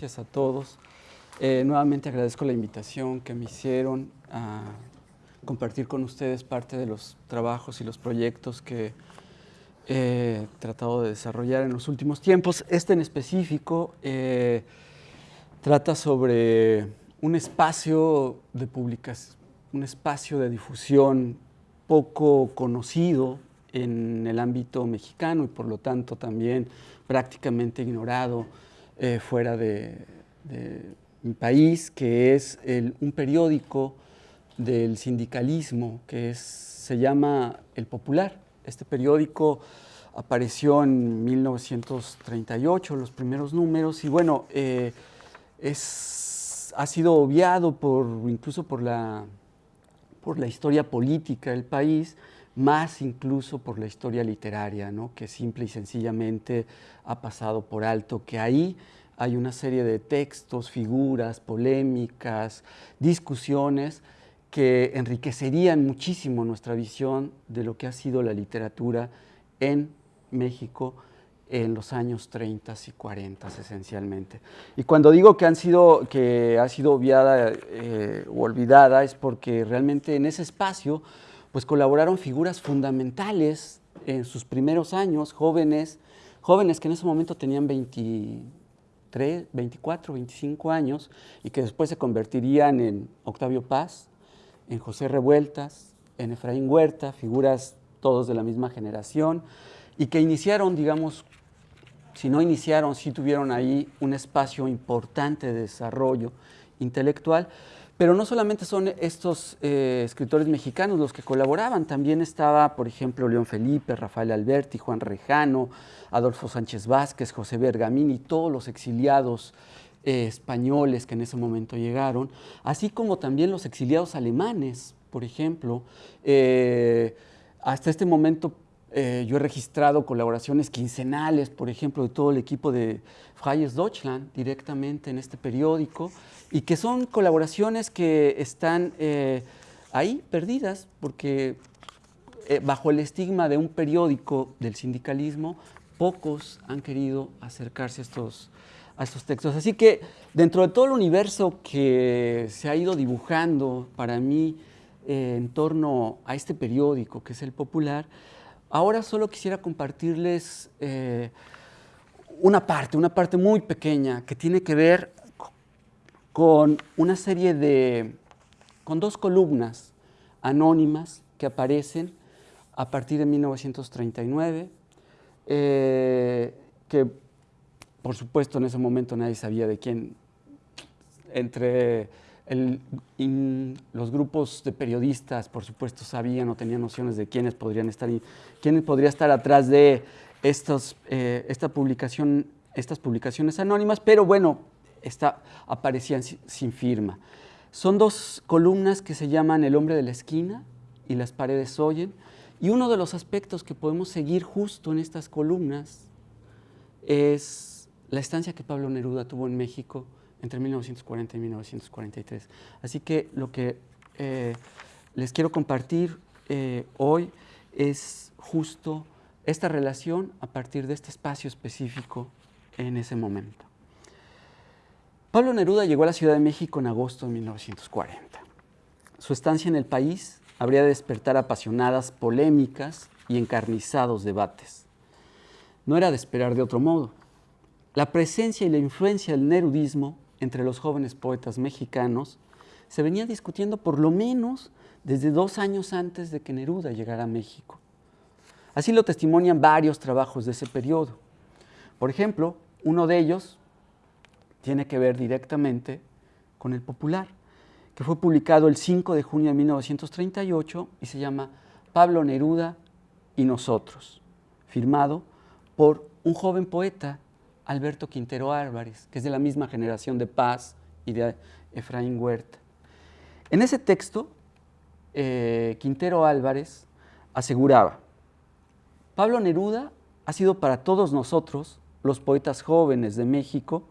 Gracias a todos. Eh, nuevamente agradezco la invitación que me hicieron a compartir con ustedes parte de los trabajos y los proyectos que he tratado de desarrollar en los últimos tiempos. Este en específico eh, trata sobre un espacio de publicación, un espacio de difusión poco conocido en el ámbito mexicano y por lo tanto también prácticamente ignorado eh, fuera de, mi país, que es un periódico del sindicalismo que se llama El Popular. Este periódico apareció en 1938, los primeros números, y bueno, eh, es, ha sido obviado por, incluso por la, por la historia política del país, más incluso por la historia literaria, ¿no? que simple y sencillamente ha pasado por alto, que ahí hay una serie de textos, figuras, polémicas, discusiones que enriquecerían muchísimo nuestra visión de lo que ha sido la literatura en México en los años 30 y 40 esencialmente. Y cuando digo que, han sido, que ha sido obviada eh, o olvidada es porque realmente en ese espacio pues colaboraron figuras fundamentales en sus primeros años, jóvenes, jóvenes que en ese momento tenían 23, 24, 25 años y que después se convertirían en Octavio Paz, en José Revueltas, en Efraín Huerta, figuras todos de la misma generación, y que iniciaron, digamos, si no iniciaron, sí tuvieron ahí un espacio importante de desarrollo intelectual, pero no solamente son estos eh, escritores mexicanos los que colaboraban, también estaba, por ejemplo, León Felipe, Rafael Alberti, Juan Rejano, Adolfo Sánchez Vázquez, José Bergamín y todos los exiliados eh, españoles que en ese momento llegaron, así como también los exiliados alemanes, por ejemplo. Eh, hasta este momento eh, yo he registrado colaboraciones quincenales, por ejemplo, de todo el equipo de Freies Deutschland directamente en este periódico, y que son colaboraciones que están ahí perdidas, porque bajo el estigma de un periódico del sindicalismo, pocos han querido acercarse a estos, a estos textos. Así que dentro de todo el universo que se ha ido dibujando para mí eh, en torno a este periódico que es el Popular, ahora solo quisiera compartirles eh, una parte, una parte muy pequeña que tiene que ver con una serie de, con dos columnas anónimas que aparecen a partir de 1939, eh, que por supuesto, en ese momento nadie sabía de quién, entre los grupos de periodistas, por supuesto, sabían o tenían nociones de quiénes podrían estar, quién podría estar atrás de estos, eh, esta publicación, estas publicaciones anónimas, pero bueno, aparecían sin firma. Son dos columnas que se llaman El hombre de la esquina y Las paredes oyen, y uno de los aspectos que podemos seguir justo en estas columnas es la estancia que Pablo Neruda tuvo en México entre 1940 y 1943. Así que lo que eh, les quiero compartir eh, hoy es justo esta relación a partir de este espacio específico en ese momento. Pablo Neruda llegó a la Ciudad de México en agosto de 1940. Su estancia en el país habría de despertar apasionadas polémicas y encarnizados debates. No era de esperar de otro modo. La presencia y la influencia del nerudismo entre los jóvenes poetas mexicanos se venía discutiendo por lo menos desde dos años antes de que Neruda llegara a México. Así lo testimonian varios trabajos de ese periodo. Por ejemplo, uno de ellos tiene que ver directamente con el Popular, que fue publicado el 5 de junio de 1938 y se llama Pablo Neruda y nosotros, firmado por un joven poeta Alberto Quintero Álvarez, que es de la misma generación de Paz y de Efraín Huerta. En ese texto, eh, Quintero Álvarez aseguraba, Pablo Neruda ha sido para todos nosotros, los poetas jóvenes de México,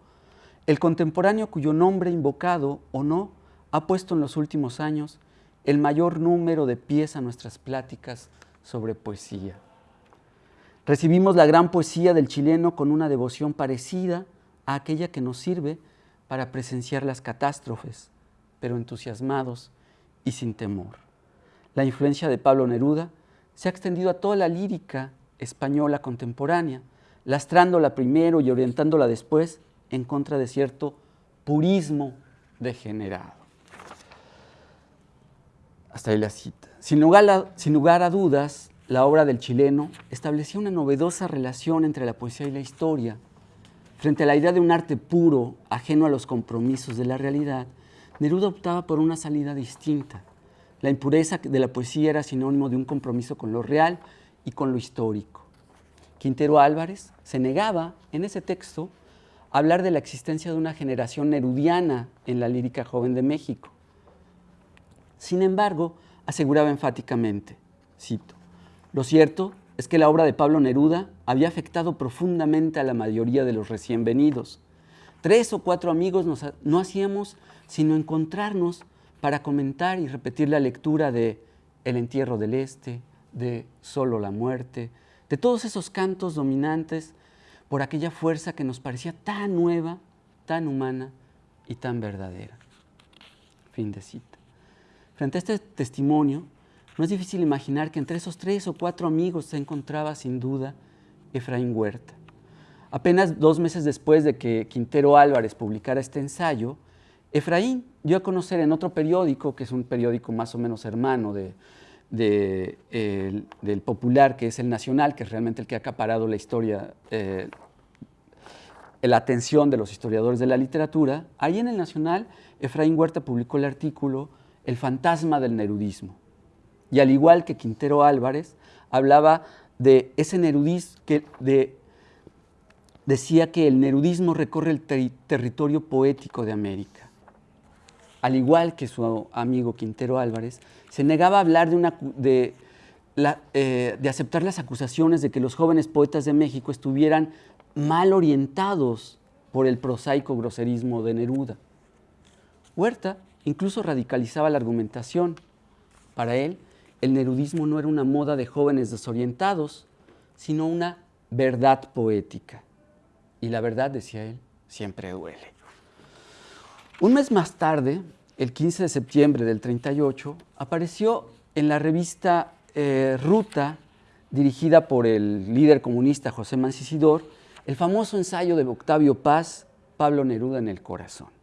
el contemporáneo cuyo nombre invocado o no ha puesto en los últimos años el mayor número de pies a nuestras pláticas sobre poesía. Recibimos la gran poesía del chileno con una devoción parecida a aquella que nos sirve para presenciar las catástrofes, pero entusiasmados y sin temor. La influencia de Pablo Neruda se ha extendido a toda la lírica española contemporánea, lastrándola primero y orientándola después en contra de cierto purismo degenerado. Hasta ahí la cita. Sin lugar, a, sin lugar a dudas, la obra del chileno establecía una novedosa relación entre la poesía y la historia. Frente a la idea de un arte puro, ajeno a los compromisos de la realidad, Neruda optaba por una salida distinta. La impureza de la poesía era sinónimo de un compromiso con lo real y con lo histórico. Quintero Álvarez se negaba en ese texto a hablar de la existencia de una generación nerudiana en la lírica joven de México. Sin embargo, aseguraba enfáticamente, cito, lo cierto es que la obra de Pablo Neruda había afectado profundamente a la mayoría de los recién venidos. Tres o cuatro amigos no hacíamos sino encontrarnos para comentar y repetir la lectura de El entierro del Este, de Solo la muerte, de todos esos cantos dominantes por aquella fuerza que nos parecía tan nueva, tan humana y tan verdadera. Fin de cita. Frente a este testimonio, no es difícil imaginar que entre esos tres o cuatro amigos se encontraba sin duda Efraín Huerta. Apenas dos meses después de que Quintero Álvarez publicara este ensayo, Efraín dio a conocer en otro periódico, que es un periódico más o menos hermano de, del popular, que es el Nacional, que es realmente el que ha acaparado la historia, eh, la atención de los historiadores de la literatura, ahí en el Nacional, Efraín Huerta publicó el artículo El fantasma del nerudismo, y al igual que Quintero Álvarez, hablaba de ese nerudismo, que decía que el nerudismo recorre el territorio poético de América. Al igual que su amigo Quintero Álvarez, se negaba a hablar de, una, de, eh, de aceptar las acusaciones de que los jóvenes poetas de México estuvieran mal orientados por el prosaico groserismo de Neruda. Huerta incluso radicalizaba la argumentación. Para él, el nerudismo no era una moda de jóvenes desorientados, sino una verdad poética. Y la verdad, decía él, siempre duele. Un mes más tarde, el 15 de septiembre del 38, apareció en la revista eh, Ruta, dirigida por el líder comunista José Mancisidor, el famoso ensayo de Octavio Paz, Pablo Neruda en el corazón.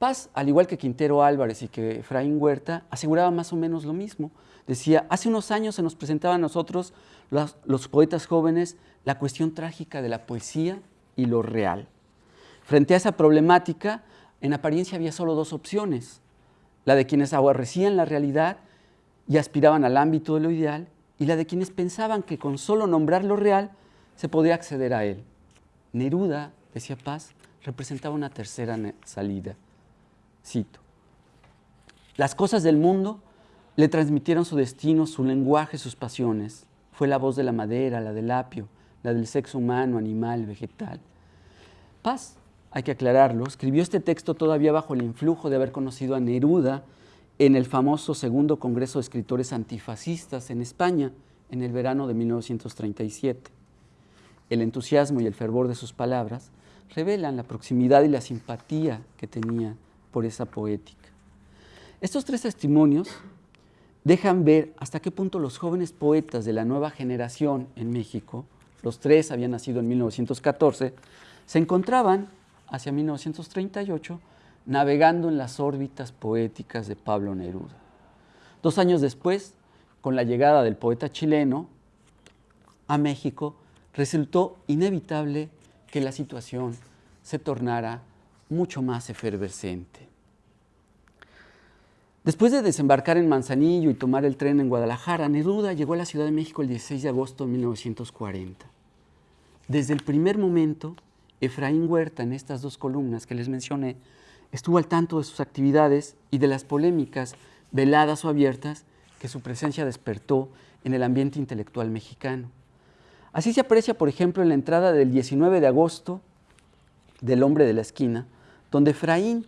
Paz, al igual que Quintero Álvarez y que Efraín Huerta, aseguraba más o menos lo mismo. Decía, hace unos años se nos presentaba a nosotros, los, poetas jóvenes, la cuestión trágica de la poesía y lo real. Frente a esa problemática, en apariencia había solo dos opciones, la de quienes aborrecían la realidad y aspiraban al ámbito de lo ideal, y la de quienes pensaban que con solo nombrar lo real se podía acceder a él. Neruda, decía Paz, representaba una tercera salida. Cito, las cosas del mundo le transmitieron su destino, su lenguaje, sus pasiones. Fue la voz de la madera, la del apio, la del sexo humano, animal, vegetal. Paz, hay que aclararlo, escribió este texto todavía bajo el influjo de haber conocido a Neruda en el famoso segundo Congreso de Escritores Antifascistas en España en el verano de 1937. El entusiasmo y el fervor de sus palabras revelan la proximidad y la simpatía que tenía por esa poética. Estos tres testimonios dejan ver hasta qué punto los jóvenes poetas de la nueva generación en México, los tres habían nacido en 1914, se encontraban hacia 1938 navegando en las órbitas poéticas de Pablo Neruda. Dos años después, con la llegada del poeta chileno a México, resultó inevitable que la situación se tornara mucho más efervescente. Después de desembarcar en Manzanillo y tomar el tren en Guadalajara, Neruda llegó a la Ciudad de México el 16 de agosto de 1940. Desde el primer momento, Efraín Huerta, en estas dos columnas que les mencioné, estuvo al tanto de sus actividades y de las polémicas, veladas o abiertas, que su presencia despertó en el ambiente intelectual mexicano. Así se aprecia, por ejemplo, en la entrada del 19 de agosto del Hombre de la Esquina, donde Efraín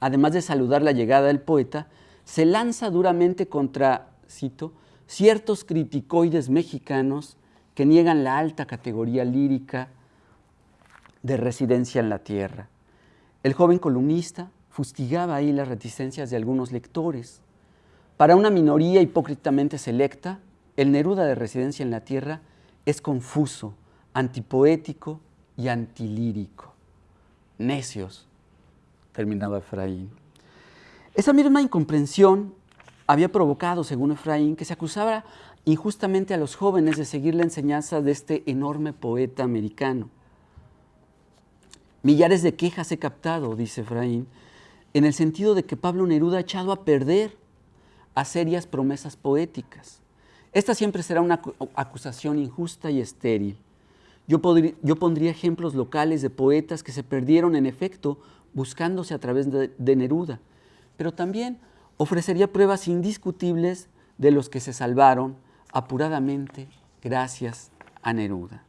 además de saludar la llegada del poeta, se lanza duramente contra, cito, ciertos criticoides mexicanos que niegan la alta categoría lírica de residencia en la tierra. El joven columnista fustigaba ahí las reticencias de algunos lectores. Para una minoría hipócritamente selecta, el Neruda de residencia en la tierra es confuso, antipoético y antilírico. Necios, terminaba Efraín. Esa misma incomprensión había provocado, según Efraín, que se acusara injustamente a los jóvenes de seguir la enseñanza de este enorme poeta americano. Millares de quejas he captado, dice Efraín, en el sentido de que Pablo Neruda ha echado a perder a serias promesas poéticas. Esta siempre será una acusación injusta y estéril. Yo, pondría ejemplos locales de poetas que se perdieron en efecto buscándose a través de, de Neruda, pero también ofrecería pruebas indiscutibles de los que se salvaron apuradamente gracias a Neruda.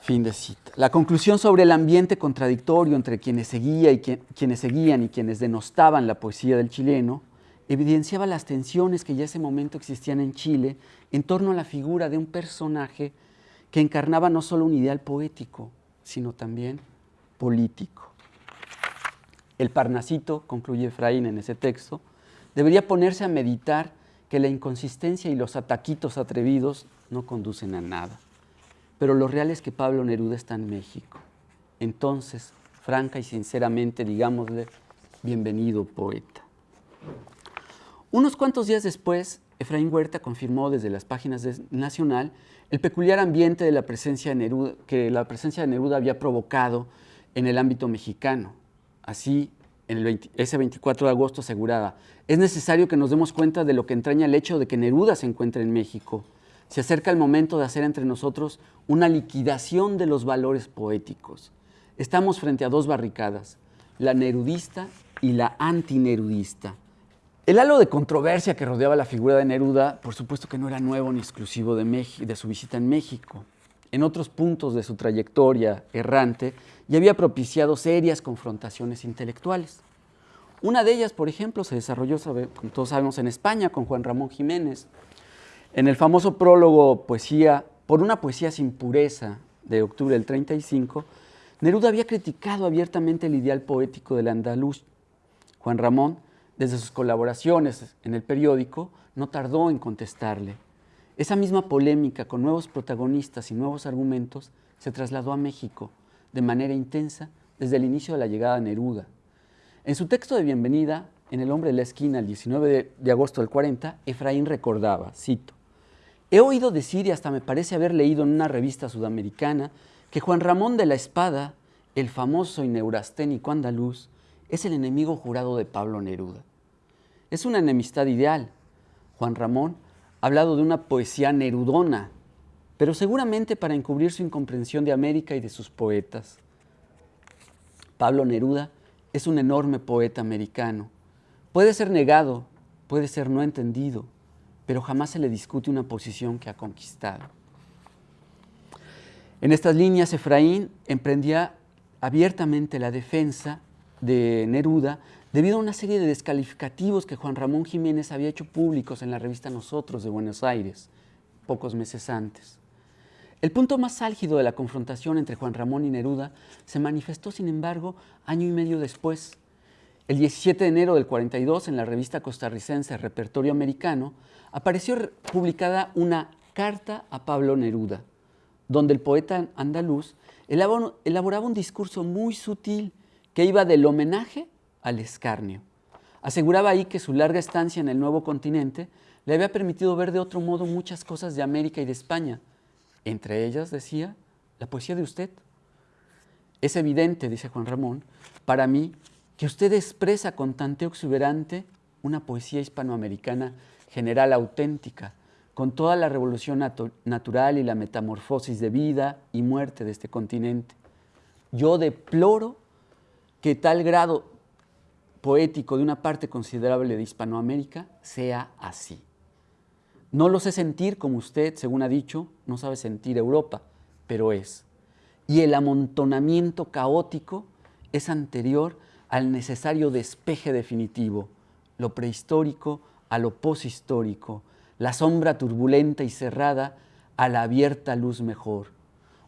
Fin de cita. La conclusión sobre el ambiente contradictorio entre quienes, seguía y quienes seguían y quienes denostaban la poesía del chileno evidenciaba las tensiones que ya ese momento existían en Chile en torno a la figura de un personaje que encarnaba no solo un ideal poético, sino también político. El Parnasito, concluye Efraín en ese texto, debería ponerse a meditar que la inconsistencia y los ataquitos atrevidos no conducen a nada. Pero lo real es que Pablo Neruda está en México. Entonces, franca y sinceramente, digámosle, bienvenido poeta. Unos cuantos días después, Efraín Huerta confirmó desde las páginas de Nacional el peculiar ambiente que la presencia de Neruda había provocado en el ámbito mexicano. Así, en el ese 24 de agosto aseguraba, es necesario que nos demos cuenta de lo que entraña el hecho de que Neruda se encuentre en México se acerca el momento de hacer entre nosotros una liquidación de los valores poéticos. Estamos frente a dos barricadas, la nerudista y la antinerudista. El halo de controversia que rodeaba la figura de Neruda, por supuesto que no era nuevo ni exclusivo de, de su visita en México. En otros puntos de su trayectoria errante ya había propiciado serias confrontaciones intelectuales. Una de ellas, por ejemplo, se desarrolló, como todos sabemos, en España con Juan Ramón Jiménez, en el famoso prólogo Poesía, por una poesía sin pureza de octubre del 35, Neruda había criticado abiertamente el ideal poético del andaluz. Juan Ramón, desde sus colaboraciones en el periódico, no tardó en contestarle. Esa misma polémica con nuevos protagonistas y nuevos argumentos se trasladó a México de manera intensa desde el inicio de la llegada de Neruda. En su texto de bienvenida, en El hombre de la esquina, el 19 de, agosto del 40, Efraín recordaba, cito, He oído decir y hasta me parece haber leído en una revista sudamericana que Juan Ramón de la Espada, el famoso y neurasténico andaluz, es el enemigo jurado de Pablo Neruda. Es una enemistad ideal. Juan Ramón ha hablado de una poesía nerudona, pero seguramente para encubrir su incomprensión de América y de sus poetas. Pablo Neruda es un enorme poeta americano. Puede ser negado, puede ser no entendido, pero jamás se le discute una posición que ha conquistado. En estas líneas, Efraín emprendía abiertamente la defensa de Neruda debido a una serie de descalificativos que Juan Ramón Jiménez había hecho públicos en la revista Nosotros de Buenos Aires, pocos meses antes. El punto más álgido de la confrontación entre Juan Ramón y Neruda se manifestó, sin embargo, año y medio después. El 17 de enero del 42, en la revista costarricense Repertorio Americano, apareció publicada una carta a Pablo Neruda, donde el poeta andaluz elaboraba un discurso muy sutil que iba del homenaje al escarnio. Aseguraba ahí que su larga estancia en el nuevo continente le había permitido ver de otro modo muchas cosas de América y de España. Entre ellas, decía, la poesía de usted. Es evidente, dice Juan Ramón, para mí, que usted expresa con tanteo exuberante una poesía hispanoamericana general auténtica, con toda la revolución natural y la metamorfosis de vida y muerte de este continente. Yo deploro que tal grado poético de una parte considerable de Hispanoamérica sea así. No lo sé sentir como usted, según ha dicho, no sabe sentir Europa, pero es. Y el amontonamiento caótico es anterior al necesario despeje definitivo, lo prehistórico a lo poshistórico, la sombra turbulenta y cerrada a la abierta luz mejor.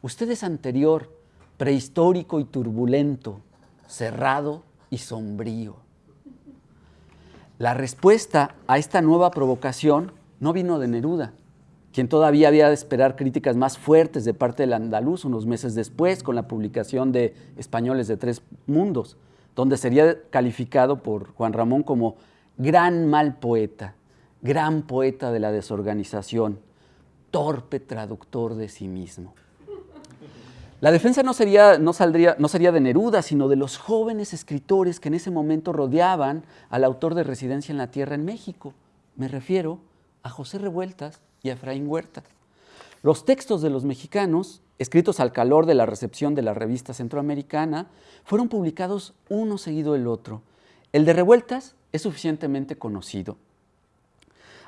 Usted es anterior, prehistórico y turbulento, cerrado y sombrío. La respuesta a esta nueva provocación no vino de Neruda, quien todavía había de esperar críticas más fuertes de parte del andaluz unos meses después con la publicación de Españoles de Tres Mundos, donde sería calificado por Juan Ramón como gran mal poeta, gran poeta de la desorganización, torpe traductor de sí mismo. La defensa no sería, no, saldría, no sería de Neruda, sino de los jóvenes escritores que en ese momento rodeaban al autor de Residencia en la Tierra en México. Me refiero a José Revueltas y a Efraín Huerta. Los textos de los mexicanos, escritos al calor de la recepción de la revista centroamericana, fueron publicados uno seguido del otro. El de Revueltas es suficientemente conocido.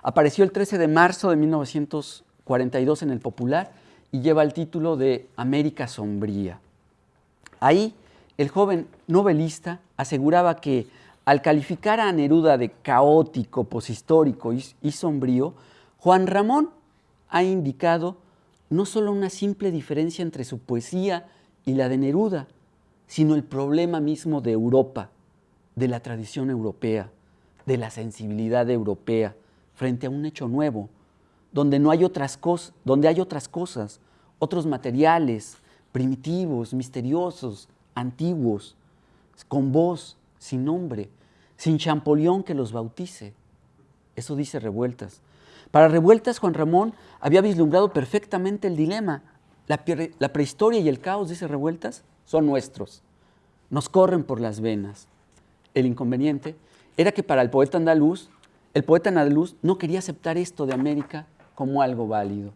Apareció el 13 de marzo de 1942 en El Popular y lleva el título de América Sombría. Ahí, el joven novelista aseguraba que al calificar a Neruda de caótico, poshistórico y, y sombrío, Juan Ramón ha indicado no solo una simple diferencia entre su poesía y la de Neruda, sino el problema mismo de Europa, de la tradición europea, de la sensibilidad europea frente a un hecho nuevo, donde no hay otras cosas, donde hay otras cosas, otros materiales primitivos, misteriosos, antiguos, con voz, sin nombre, sin Champollion que los bautice. Eso dice Revueltas. Para Revueltas, Juan Ramón había vislumbrado perfectamente el dilema. La, la prehistoria y el caos, dice Revueltas, son nuestros. Nos corren por las venas. El inconveniente era que para el poeta andaluz, el poeta andaluz no quería aceptar esto de América como algo válido.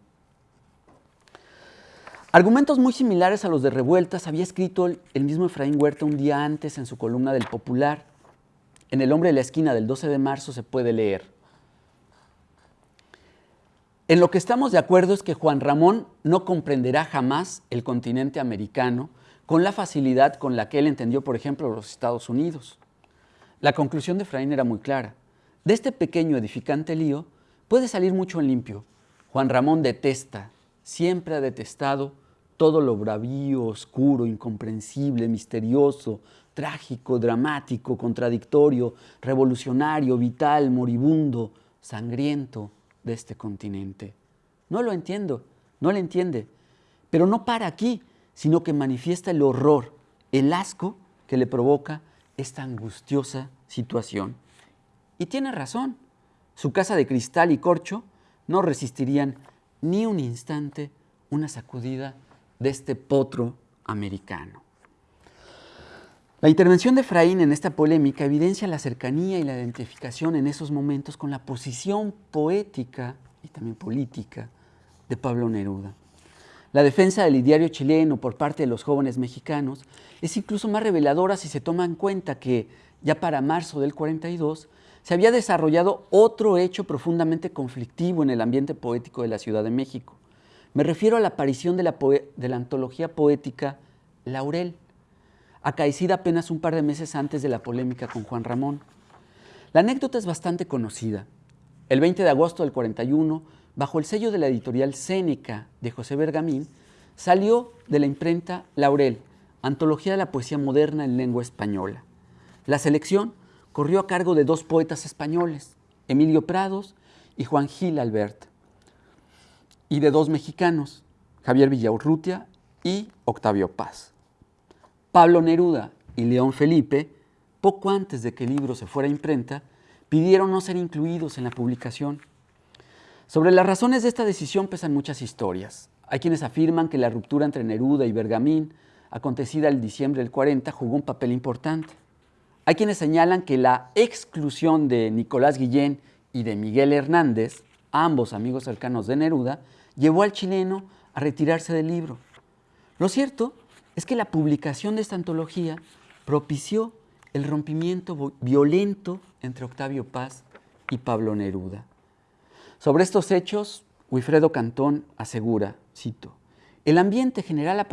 Argumentos muy similares a los de Revueltas había escrito el mismo Efraín Huerta un día antes en su columna del Popular. En El hombre de la esquina del 12 de marzo se puede leer. En lo que estamos de acuerdo es que Juan Ramón no comprenderá jamás el continente americano con la facilidad con la que él entendió, por ejemplo, los Estados Unidos. La conclusión de Efraín era muy clara. De este pequeño edificante lío puede salir mucho en limpio, Juan Ramón detesta, siempre ha detestado todo lo bravío, oscuro, incomprensible, misterioso, trágico, dramático, contradictorio, revolucionario, vital, moribundo, sangriento de este continente. No lo entiendo, no lo entiende, pero no para aquí, sino que manifiesta el horror, el asco que le provoca esta angustiosa situación. Y tiene razón, su casa de cristal y corcho no resistirían ni un instante una sacudida de este potro americano. La intervención de Efraín en esta polémica evidencia la cercanía y la identificación en esos momentos con la posición poética y también política de Pablo Neruda. La defensa del ideario chileno por parte de los jóvenes mexicanos es incluso más reveladora si se toma en cuenta que ya para marzo del 42 se había desarrollado otro hecho profundamente conflictivo en el ambiente poético de la Ciudad de México. Me refiero a la aparición de la, antología poética Laurel, acaecida apenas un par de meses antes de la polémica con Juan Ramón. La anécdota es bastante conocida. El 20 de agosto del 41, bajo el sello de la editorial Cénica de José Bergamín, salió de la imprenta Laurel, Antología de la Poesía Moderna en Lengua Española. La selección corrió a cargo de dos poetas españoles, Emilio Prados y Juan Gil Albert, y de dos mexicanos, Javier Villaurrutia y Octavio Paz. Pablo Neruda y León Felipe, poco antes de que el libro se fuera a imprenta, pidieron no ser incluidos en la publicación. Sobre las razones de esta decisión pesan muchas historias. Hay quienes afirman que la ruptura entre Neruda y Bergamín, acontecida el diciembre del 40, jugó un papel importante. Hay quienes señalan que la exclusión de Nicolás Guillén y de Miguel Hernández, ambos amigos cercanos de Neruda, llevó al chileno a retirarse del libro. Lo cierto es que la publicación de esta antología propició el rompimiento violento entre Octavio Paz y Pablo Neruda. Sobre estos hechos, Wilfredo Cantón asegura, cito, el ambiente general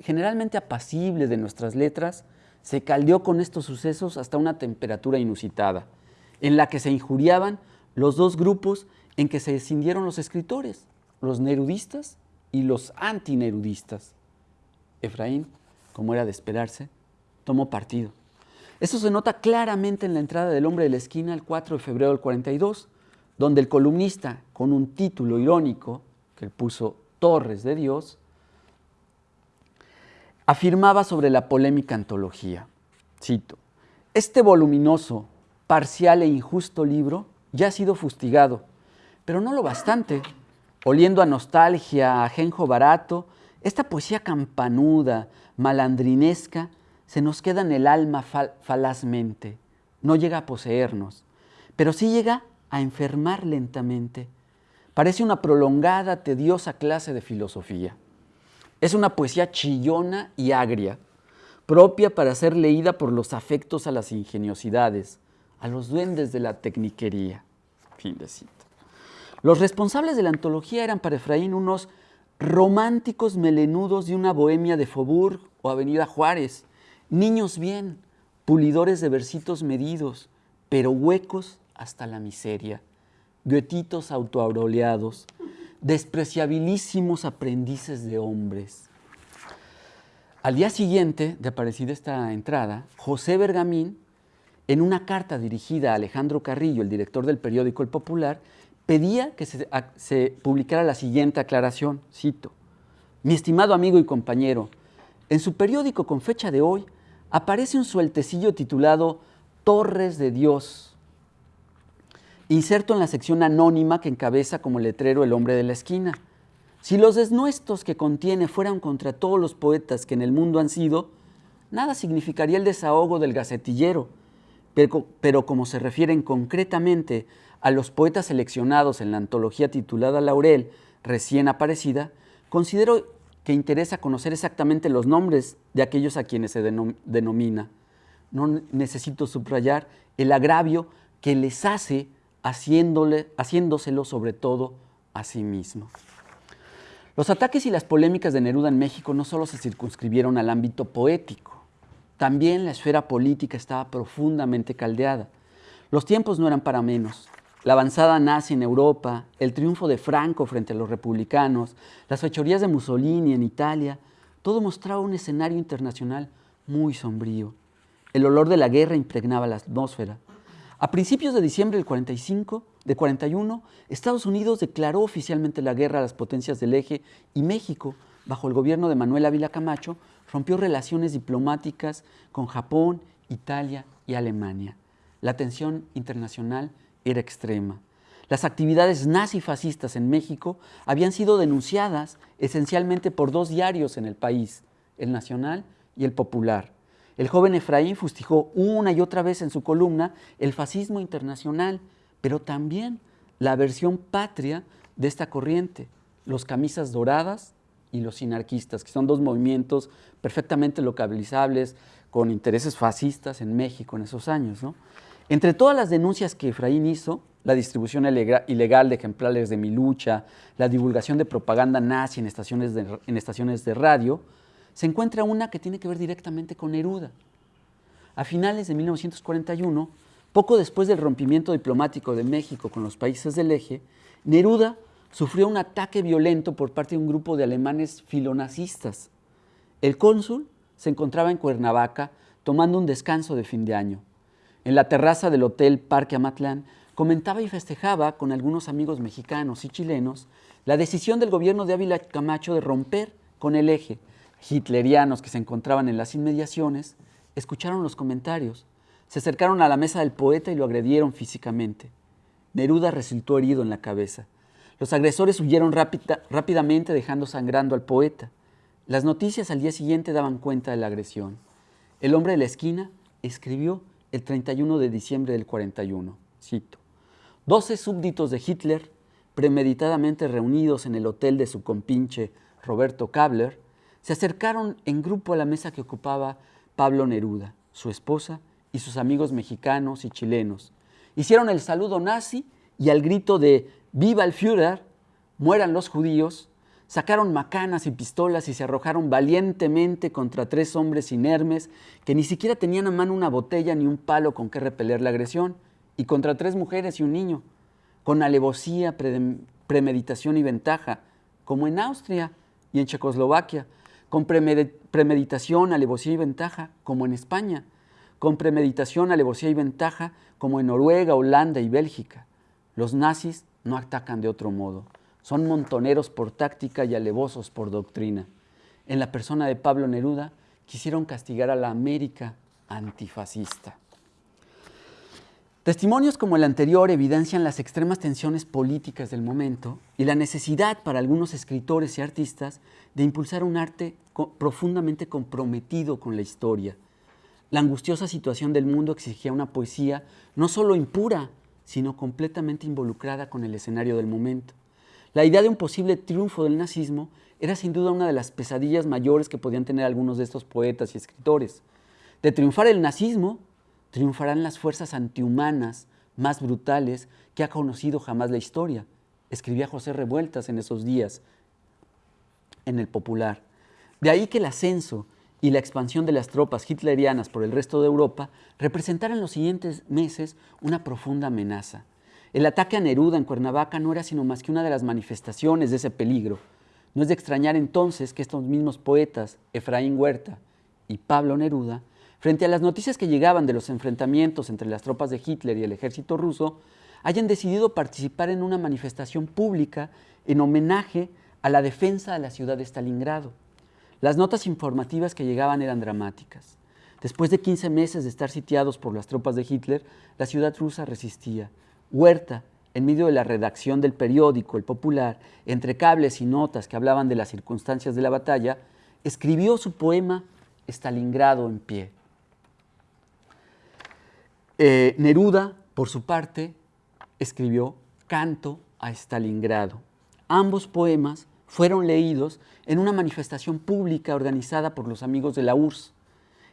generalmente apacible de nuestras letras se caldeó con estos sucesos hasta una temperatura inusitada, en la que se injuriaban los dos grupos en que se escindieron los escritores, los nerudistas y los antinerudistas. Efraín como era de esperarse, tomó partido. Eso se nota claramente en la entrada del hombre de la esquina el 4 de febrero del 42, donde el columnista, con un título irónico, que puso Torres de Dios, afirmaba sobre la polémica antología, cito, este voluminoso, parcial e injusto libro ya ha sido fustigado, pero no lo bastante. Oliendo a nostalgia, a ajenjo barato, esta poesía campanuda, malandrinesca, se nos queda en el alma falazmente. No llega a poseernos, pero sí llega a enfermar lentamente. Parece una prolongada, tediosa clase de filosofía. Es una poesía chillona y agria, propia para ser leída por los afectos a las ingeniosidades, a los duendes de la tecniquería. Fin de cita. Los responsables de la antología eran para Efraín unos románticos melenudos de una bohemia de Faubourg o Avenida Juárez, niños bien, pulidores de versitos medidos, pero huecos hasta la miseria, goetitos autoauroleados, despreciabilísimos aprendices de hombres. Al día siguiente de aparecida esta entrada, José Bergamín, en una carta dirigida a Alejandro Carrillo, el director del periódico El Popular, pedía que se, publicara la siguiente aclaración, cito, Mi estimado amigo y compañero, en su periódico con fecha de hoy aparece un sueltecillo titulado Torres de Dios, inserto en la sección anónima que encabeza como letrero el hombre de la esquina. Si los desnuestos que contiene fueran contra todos los poetas que en el mundo han sido, nada significaría el desahogo del gacetillero, pero, pero como se refieren concretamente a los poetas seleccionados en la antología titulada Laurel, recién aparecida, considero que interesa conocer exactamente los nombres de aquellos a quienes se denomina. No necesito subrayar el agravio que les hace haciéndole, haciéndoselo sobre todo a sí mismo. Los ataques y las polémicas de Neruda en México no solo se circunscribieron al ámbito poético, también la esfera política estaba profundamente caldeada. Los tiempos no eran para menos. La avanzada nazi en Europa, el triunfo de Franco frente a los republicanos, las fechorías de Mussolini en Italia, todo mostraba un escenario internacional muy sombrío. El olor de la guerra impregnaba la atmósfera. A principios de diciembre del 45, de 41, Estados Unidos declaró oficialmente la guerra a las potencias del eje y México, bajo el gobierno de Manuel Ávila Camacho, rompió relaciones diplomáticas con Japón, Italia y Alemania. La tensión internacional era extrema. Las actividades nazifascistas en México habían sido denunciadas esencialmente por dos diarios en el país, el Nacional y el Popular. El joven Efraín fustigó una y otra vez en su columna el fascismo internacional, pero también la versión patria de esta corriente, los camisas doradas y los sinarquistas, que son dos movimientos perfectamente localizables con intereses fascistas en México en esos años. Entre todas las denuncias que Efraín hizo, la distribución ilegal de ejemplares de mi lucha, la divulgación de propaganda nazi en estaciones de radio, se encuentra una que tiene que ver directamente con Neruda. A finales de 1941, poco después del rompimiento diplomático de México con los países del eje, Neruda sufrió un ataque violento por parte de un grupo de alemanes filonazistas. El cónsul se encontraba en Cuernavaca tomando un descanso de fin de año. En la terraza del Hotel Parque Amatlán comentaba y festejaba con algunos amigos mexicanos y chilenos la decisión del gobierno de Ávila Camacho de romper con el eje hitlerianos que se encontraban en las inmediaciones escucharon los comentarios, se acercaron a la mesa del poeta y lo agredieron físicamente. Neruda resultó herido en la cabeza. Los agresores huyeron rápidamente dejando sangrando al poeta. Las noticias al día siguiente daban cuenta de la agresión. El hombre de la esquina escribió el 31 de diciembre del 41, cito, 12 súbditos de Hitler, premeditadamente reunidos en el hotel de su compinche Roberto Kabler, se acercaron en grupo a la mesa que ocupaba Pablo Neruda, su esposa y sus amigos mexicanos y chilenos. Hicieron el saludo nazi y al grito de ¡Viva el Führer! ¡Mueran los judíos! Sacaron macanas y pistolas y se arrojaron valientemente contra tres hombres inermes que ni siquiera tenían a mano una botella ni un palo con que repeler la agresión, y contra tres mujeres y un niño, con alevosía, premeditación y ventaja, como en Austria y en Checoslovaquia, con premeditación, alevosía y ventaja, como en España, con premeditación, alevosía y ventaja, como en Noruega, Holanda y Bélgica. Los nazis no atacan de otro modo. Son montoneros por táctica y alevosos por doctrina. En la persona de Pablo Neruda quisieron castigar a la América antifascista. Testimonios como el anterior evidencian las extremas tensiones políticas del momento y la necesidad para algunos escritores y artistas de impulsar un arte profundamente comprometido con la historia. La angustiosa situación del mundo exigía una poesía no solo impura, sino completamente involucrada con el escenario del momento. La idea de un posible triunfo del nazismo era sin duda una de las pesadillas mayores que podían tener algunos de estos poetas y escritores. De triunfar el nazismo, triunfarán las fuerzas antihumanas más brutales que ha conocido jamás la historia. Escribía José Revueltas en esos días en el Popular. De ahí que el ascenso y la expansión de las tropas hitlerianas por el resto de Europa representaran los siguientes meses una profunda amenaza. El ataque a Neruda en Cuernavaca no era sino más que una de las manifestaciones de ese peligro. No es de extrañar entonces que estos mismos poetas, Efraín Huerta y Pablo Neruda, frente a las noticias que llegaban de los enfrentamientos entre las tropas de Hitler y el ejército ruso, hayan decidido participar en una manifestación pública en homenaje a la defensa de la ciudad de Stalingrado. Las notas informativas que llegaban eran dramáticas. Después de 15 meses de estar sitiados por las tropas de Hitler, la ciudad rusa resistía. Huerta, en medio de la redacción del periódico El Popular, entre cables y notas que hablaban de las circunstancias de la batalla, escribió su poema Stalingrado en pie. Eh, Neruda, por su parte, escribió Canto a Stalingrado. Ambos poemas fueron leídos en una manifestación pública organizada por los amigos de la URSS.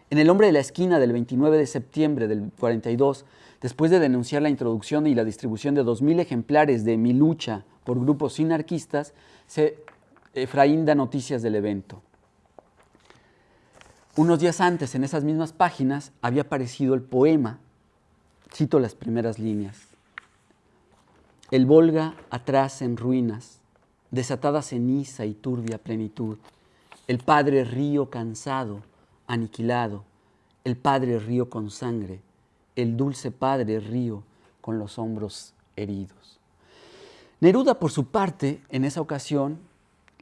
En El hombre de la esquina del 29 de septiembre del 42, después de denunciar la introducción y la distribución de 2.000 ejemplares de Mi lucha por grupos sinarquistas, Efraín da noticias del evento. Unos días antes, en esas mismas páginas, había aparecido el poema Cito las primeras líneas. El Volga atrás en ruinas, desatada ceniza y turbia plenitud. El padre río cansado, aniquilado. El padre río con sangre. El dulce padre río con los hombros heridos. Neruda, por su parte, en esa ocasión,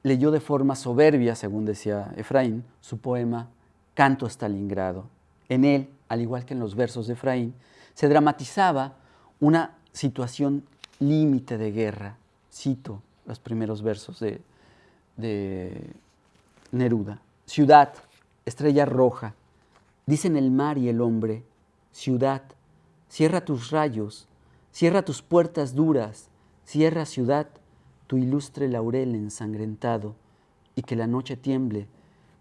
leyó de forma soberbia, según decía Efraín, su poema Canto a Stalingrado. En él, al igual que en los versos de Efraín, se dramatizaba una situación límite de guerra. Cito los primeros versos de, de Neruda. Ciudad, estrella roja, dicen el mar y el hombre, ciudad, cierra tus rayos, cierra tus puertas duras, cierra ciudad tu ilustre laurel ensangrentado, y que la noche tiemble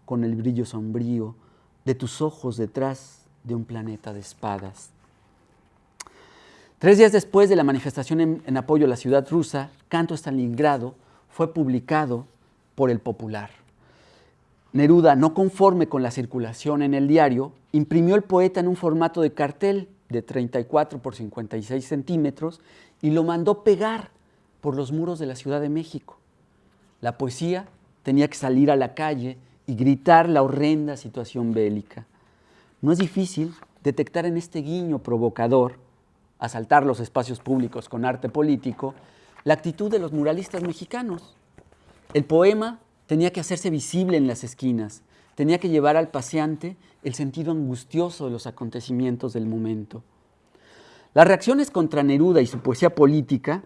con el brillo sombrío de tus ojos detrás de un planeta de espadas. Tres días después de la manifestación en, apoyo a la ciudad rusa, Canto Stalingrado fue publicado por el Popular. Neruda, no conforme con la circulación en el diario, imprimió el poeta en un formato de cartel de 34 por 56 centímetros y lo mandó pegar por los muros de la Ciudad de México. La poesía tenía que salir a la calle y gritar la horrenda situación bélica. No es difícil detectar en este guiño provocador asaltar los espacios públicos con arte político, la actitud de los muralistas mexicanos. El poema tenía que hacerse visible en las esquinas, tenía que llevar al paseante el sentido angustioso de los acontecimientos del momento. Las reacciones contra Neruda y su poesía política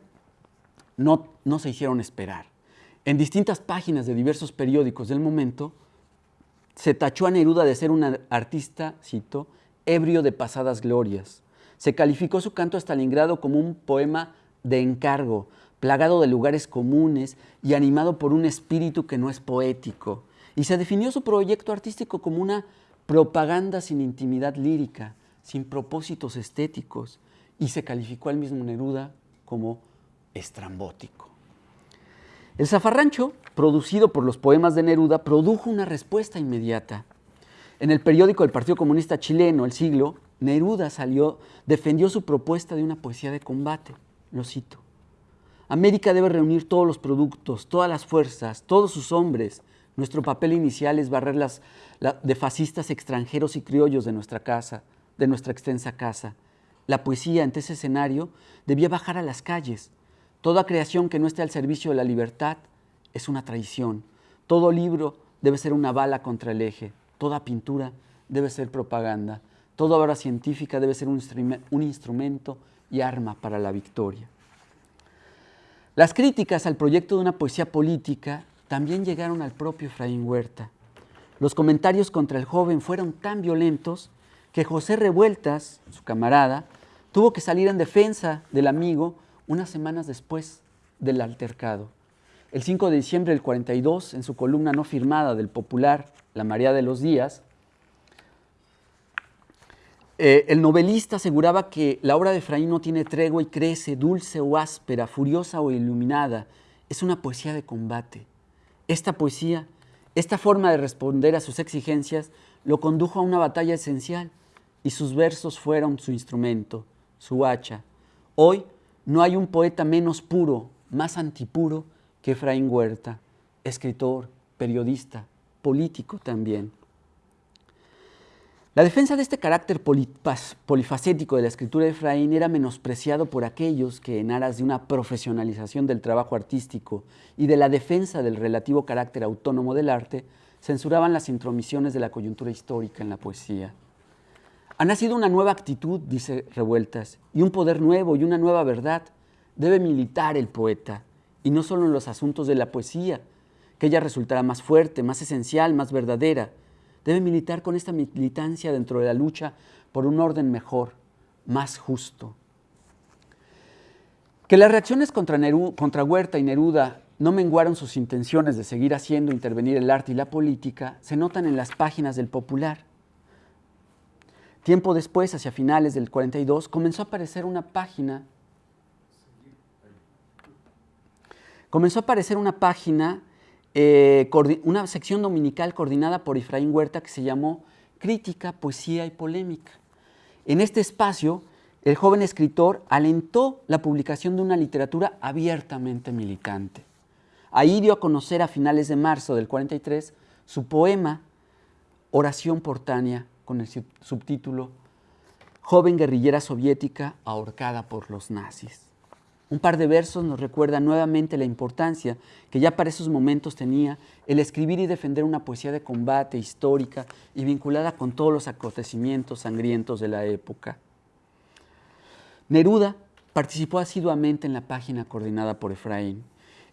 no, no se hicieron esperar. En distintas páginas de diversos periódicos del momento, se tachó a Neruda de ser un artista, cito, ebrio de pasadas glorias, se calificó su canto a Stalingrado como un poema de encargo, plagado de lugares comunes y animado por un espíritu que no es poético. Y se definió su proyecto artístico como una propaganda sin intimidad lírica, sin propósitos estéticos, y se calificó al mismo Neruda como estrambótico. El zafarrancho, producido por los poemas de Neruda, produjo una respuesta inmediata. En el periódico del Partido Comunista Chileno, El Siglo, Neruda salió, defendió su propuesta de una poesía de combate. Lo cito. América debe reunir todos los productos, todas las fuerzas, todos sus hombres, Nuestro papel inicial es barrer las de fascistas extranjeros y criollos de nuestra casa, de nuestra extensa casa. La poesía ante ese escenario debía bajar a las calles. Toda creación que no esté al servicio de la libertad es una traición. Todo libro debe ser una bala contra el eje. Toda pintura debe ser propaganda. Toda obra científica debe ser un instrumento y arma para la victoria. Las críticas al proyecto de una poesía política también llegaron al propio Efraín Huerta. Los comentarios contra el joven fueron tan violentos que José Revueltas, su camarada, tuvo que salir en defensa del amigo unas semanas después del altercado. El 5 de diciembre del 42, en su columna no firmada del popular La María de los Días, eh, el novelista aseguraba que la obra de Efraín no tiene tregua y crece, dulce o áspera, furiosa o iluminada. Es una poesía de combate. Esta poesía, esta forma de responder a sus exigencias, lo condujo a una batalla esencial y sus versos fueron su instrumento, su hacha. Hoy no hay un poeta menos puro, más antipuro que Efraín Huerta, escritor, periodista, político también. La defensa de este carácter polifacético de la escritura de Efraín era menospreciado por aquellos que, en aras de una profesionalización del trabajo artístico y de la defensa del relativo carácter autónomo del arte, censuraban las intromisiones de la coyuntura histórica en la poesía. Ha nacido una nueva actitud, dice Revueltas, y un poder nuevo y una nueva verdad. Debe militar el poeta, y no solo en los asuntos de la poesía, que ella resultará más fuerte, más esencial, más verdadera, debe militar con esta militancia dentro de la lucha por un orden mejor, más justo. Que las reacciones contra, contra Huerta y Neruda no menguaron sus intenciones de seguir haciendo intervenir el arte y la política se notan en las páginas del Popular. Tiempo después, hacia finales del 42, comenzó a aparecer una página comenzó a aparecer una página eh, una sección dominical coordinada por Efraín Huerta que se llamó Crítica, Poesía y Polémica. En este espacio, el joven escritor alentó la publicación de una literatura abiertamente militante. Ahí dio a conocer a finales de marzo del 43 su poema Oración Portánea con el subtítulo Joven guerrillera soviética ahorcada por los nazis. Un par de versos nos recuerda nuevamente la importancia que ya para esos momentos tenía el escribir y defender una poesía de combate histórica y vinculada con todos los acontecimientos sangrientos de la época. Neruda participó asiduamente en la página coordinada por Efraín.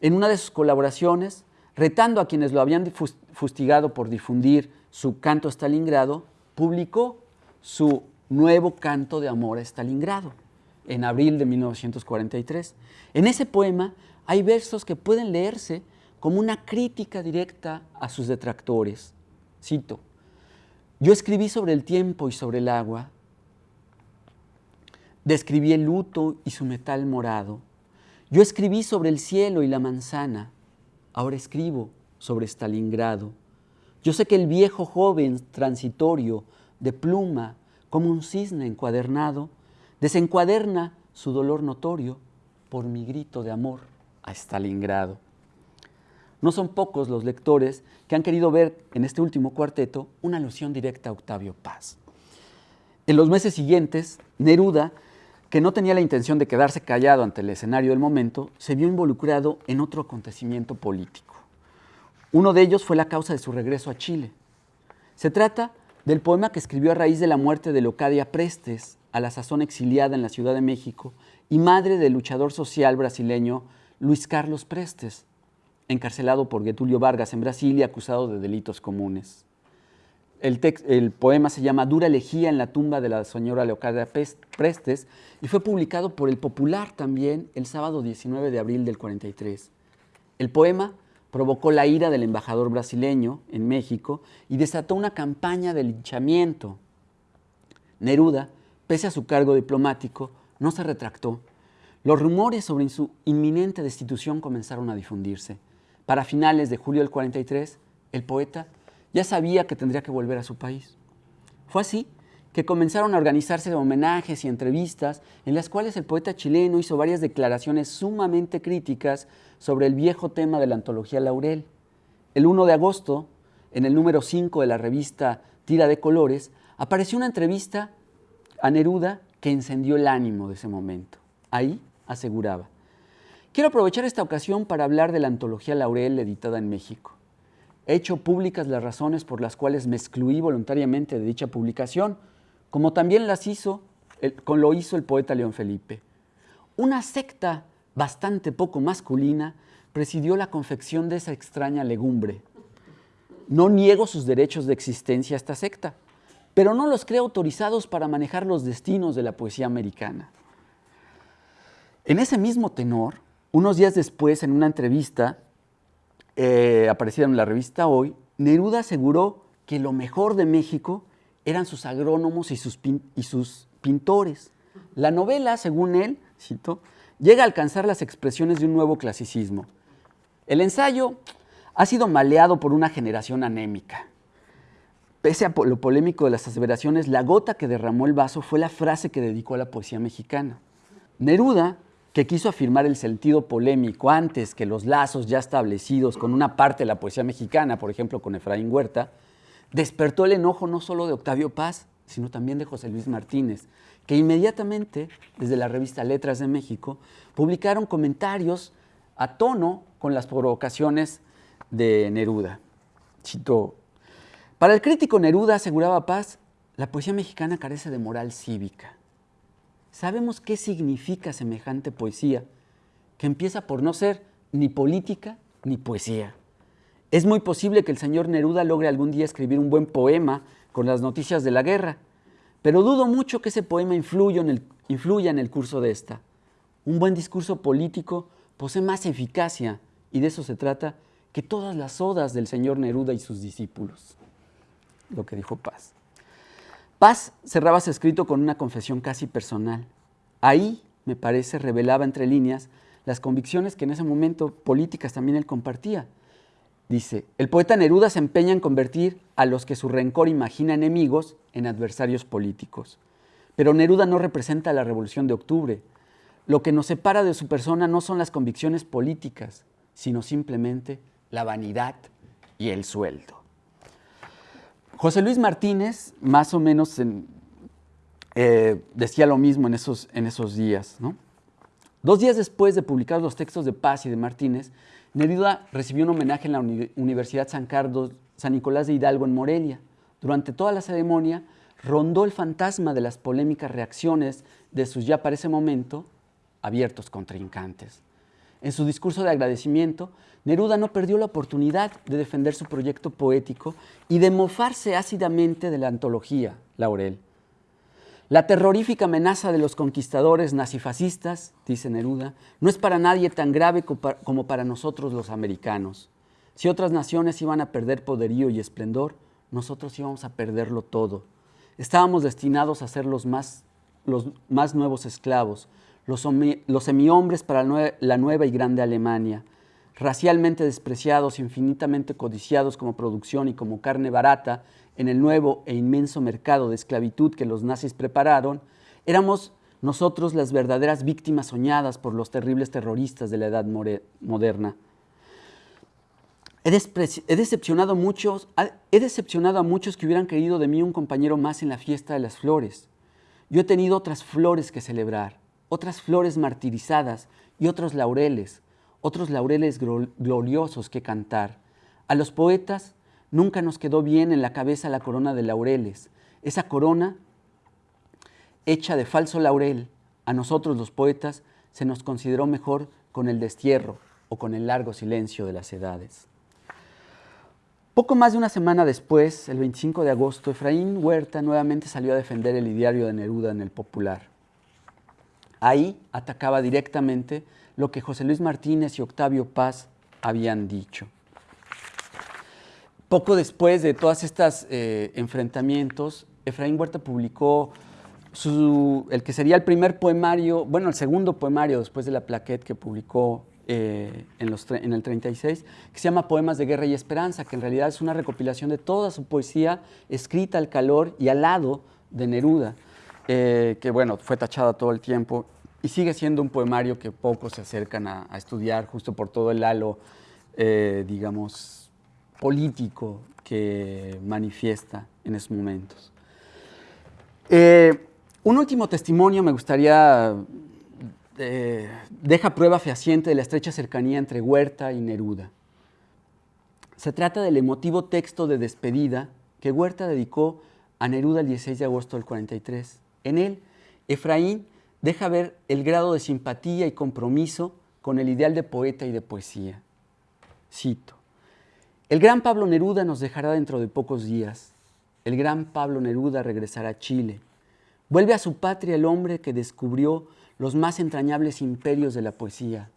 En una de sus colaboraciones, retando a quienes lo habían fustigado por difundir su canto a Stalingrado, publicó su nuevo canto de amor a Stalingrado en abril de 1943. En ese poema hay versos que pueden leerse como una crítica directa a sus detractores. Cito, yo escribí sobre el tiempo y sobre el agua, describí el luto y su metal morado, yo escribí sobre el cielo y la manzana, ahora escribo sobre Stalingrado. Yo sé que el viejo joven transitorio, de pluma, como un cisne encuadernado, desencuaderna su dolor notorio por mi grito de amor a Stalingrado. No son pocos los lectores que han querido ver en este último cuarteto una alusión directa a Octavio Paz. En los meses siguientes, Neruda, que no tenía la intención de quedarse callado ante el escenario del momento, se vio involucrado en otro acontecimiento político. Uno de ellos fue la causa de su regreso a Chile. Se trata del poema que escribió a raíz de la muerte de Locadia Prestes, a la sazón exiliada en la Ciudad de México y madre del luchador social brasileño Luis Carlos Prestes, encarcelado por Getulio Vargas en Brasil y acusado de delitos comunes. El, el, poema se llama Dura elegía en la tumba de la señora Leocadia Prestes y fue publicado por El Popular también el sábado 19 de abril del 43. El poema provocó la ira del embajador brasileño en México y desató una campaña de linchamiento. Neruda pese a su cargo diplomático, no se retractó. Los rumores sobre su inminente destitución comenzaron a difundirse. Para finales de julio del 43, el poeta ya sabía que tendría que volver a su país. Fue así que comenzaron a organizarse homenajes y entrevistas en las cuales el poeta chileno hizo varias declaraciones sumamente críticas sobre el viejo tema de la antología Laurel. el 1 de agosto, en el número 5 de la revista Tira de Colores, apareció una entrevista a Neruda que encendió el ánimo de ese momento. Ahí aseguraba, quiero aprovechar esta ocasión para hablar de la antología Laurel editada en México. He hecho públicas las razones por las cuales me excluí voluntariamente de dicha publicación, como también las hizo, con lo hizo el poeta León Felipe. Una secta bastante poco masculina presidió la confección de esa extraña legumbre. No niego sus derechos de existencia a esta secta, pero no los creo autorizados para manejar los destinos de la poesía americana. En ese mismo tenor, unos días después, en una entrevista eh, aparecida en la revista Hoy, Neruda aseguró que lo mejor de México eran sus agrónomos y sus, y sus pintores. La novela, según él, cito, llega a alcanzar las expresiones de un nuevo clasicismo. El ensayo ha sido maleado por una generación anémica. Pese a lo polémico de las aseveraciones, la gota que derramó el vaso fue la frase que dedicó a la poesía mexicana. Neruda, que quiso afirmar el sentido polémico antes que los lazos ya establecidos con una parte de la poesía mexicana, por ejemplo con Efraín Huerta, despertó el enojo no solo de Octavio Paz, sino también de José Luis Martínez, que inmediatamente, desde la revista Letras de México, publicaron comentarios a tono con las provocaciones de Neruda. Cito, para el crítico Neruda, aseguraba Paz, la poesía mexicana carece de moral cívica. Sabemos qué significa semejante poesía, que empieza por no ser ni política ni poesía. Es muy posible que el señor Neruda logre algún día escribir un buen poema con las noticias de la guerra, pero dudo mucho que ese poema influya en el, curso de esta. Un buen discurso político posee más eficacia, y de eso se trata, que todas las odas del señor Neruda y sus discípulos. Lo que dijo Paz. Paz cerraba su escrito con una confesión casi personal. Ahí, me parece, revelaba entre líneas las convicciones que en ese momento políticas también él compartía. Dice, el poeta Neruda se empeña en convertir a los que su rencor imagina enemigos en adversarios políticos. Pero Neruda no representa la revolución de octubre. Lo que nos separa de su persona no son las convicciones políticas, sino simplemente la vanidad y el sueldo. José Luis Martínez, más o menos, eh, decía lo mismo en esos, en esos días. Dos días después de publicar los textos de Paz y de Martínez, Neruda recibió un homenaje en la Universidad San Carlos, San Nicolás de Hidalgo en Morelia. Durante toda la ceremonia rondó el fantasma de las polémicas reacciones de sus ya para ese momento abiertos contrincantes. En su discurso de agradecimiento, Neruda no perdió la oportunidad de defender su proyecto poético y de mofarse ácidamente de la antología Laurel. La terrorífica amenaza de los conquistadores nazifascistas, dice Neruda, no es para nadie tan grave como para nosotros los americanos. Si otras naciones iban a perder poderío y esplendor, nosotros íbamos a perderlo todo. Estábamos destinados a ser los más, los más nuevos esclavos, los, semihombres para la nueva y grande Alemania, racialmente despreciados, infinitamente codiciados como producción y como carne barata, en el nuevo e inmenso mercado de esclavitud que los nazis prepararon, éramos nosotros las verdaderas víctimas soñadas por los terribles terroristas de la edad moderna. He, decepcionado, muchos, he decepcionado a muchos que hubieran querido de mí un compañero más en la fiesta de las flores. Yo he tenido otras flores que celebrar, otras flores martirizadas y otros laureles, otros laureles gloriosos que cantar. A los poetas Nunca nos quedó bien en la cabeza la corona de laureles. Esa corona, hecha de falso laurel, a nosotros los poetas se nos consideró mejor con el destierro o con el largo silencio de las edades. Poco más de una semana después, el 25 de agosto, Efraín Huerta nuevamente salió a defender el ideario de Neruda en el Popular. Ahí atacaba directamente lo que José Luis Martínez y Octavio Paz habían dicho. Poco después de todos estos eh, enfrentamientos, Efraín Huerta publicó el que sería el primer poemario, bueno, el segundo poemario después de la plaquette que publicó eh, en, el 36, que se llama Poemas de Guerra y Esperanza, que en realidad es una recopilación de toda su poesía escrita al calor y al lado de Neruda, eh, que bueno, fue tachada todo el tiempo y sigue siendo un poemario que pocos se acercan a, estudiar justo por todo el halo, digamos, político que manifiesta en esos momentos. Eh, un último testimonio me gustaría, eh, deja prueba fehaciente de la estrecha cercanía entre Huerta y Neruda. Se trata del emotivo texto de despedida que Huerta dedicó a Neruda el 16 de agosto del 43. En él, Efraín deja ver el grado de simpatía y compromiso con el ideal de poeta y de poesía. Cito, el gran Pablo Neruda nos dejará dentro de pocos días. El gran Pablo Neruda regresará a Chile. Vuelve a su patria el hombre que descubrió los más entrañables imperios de la poesía,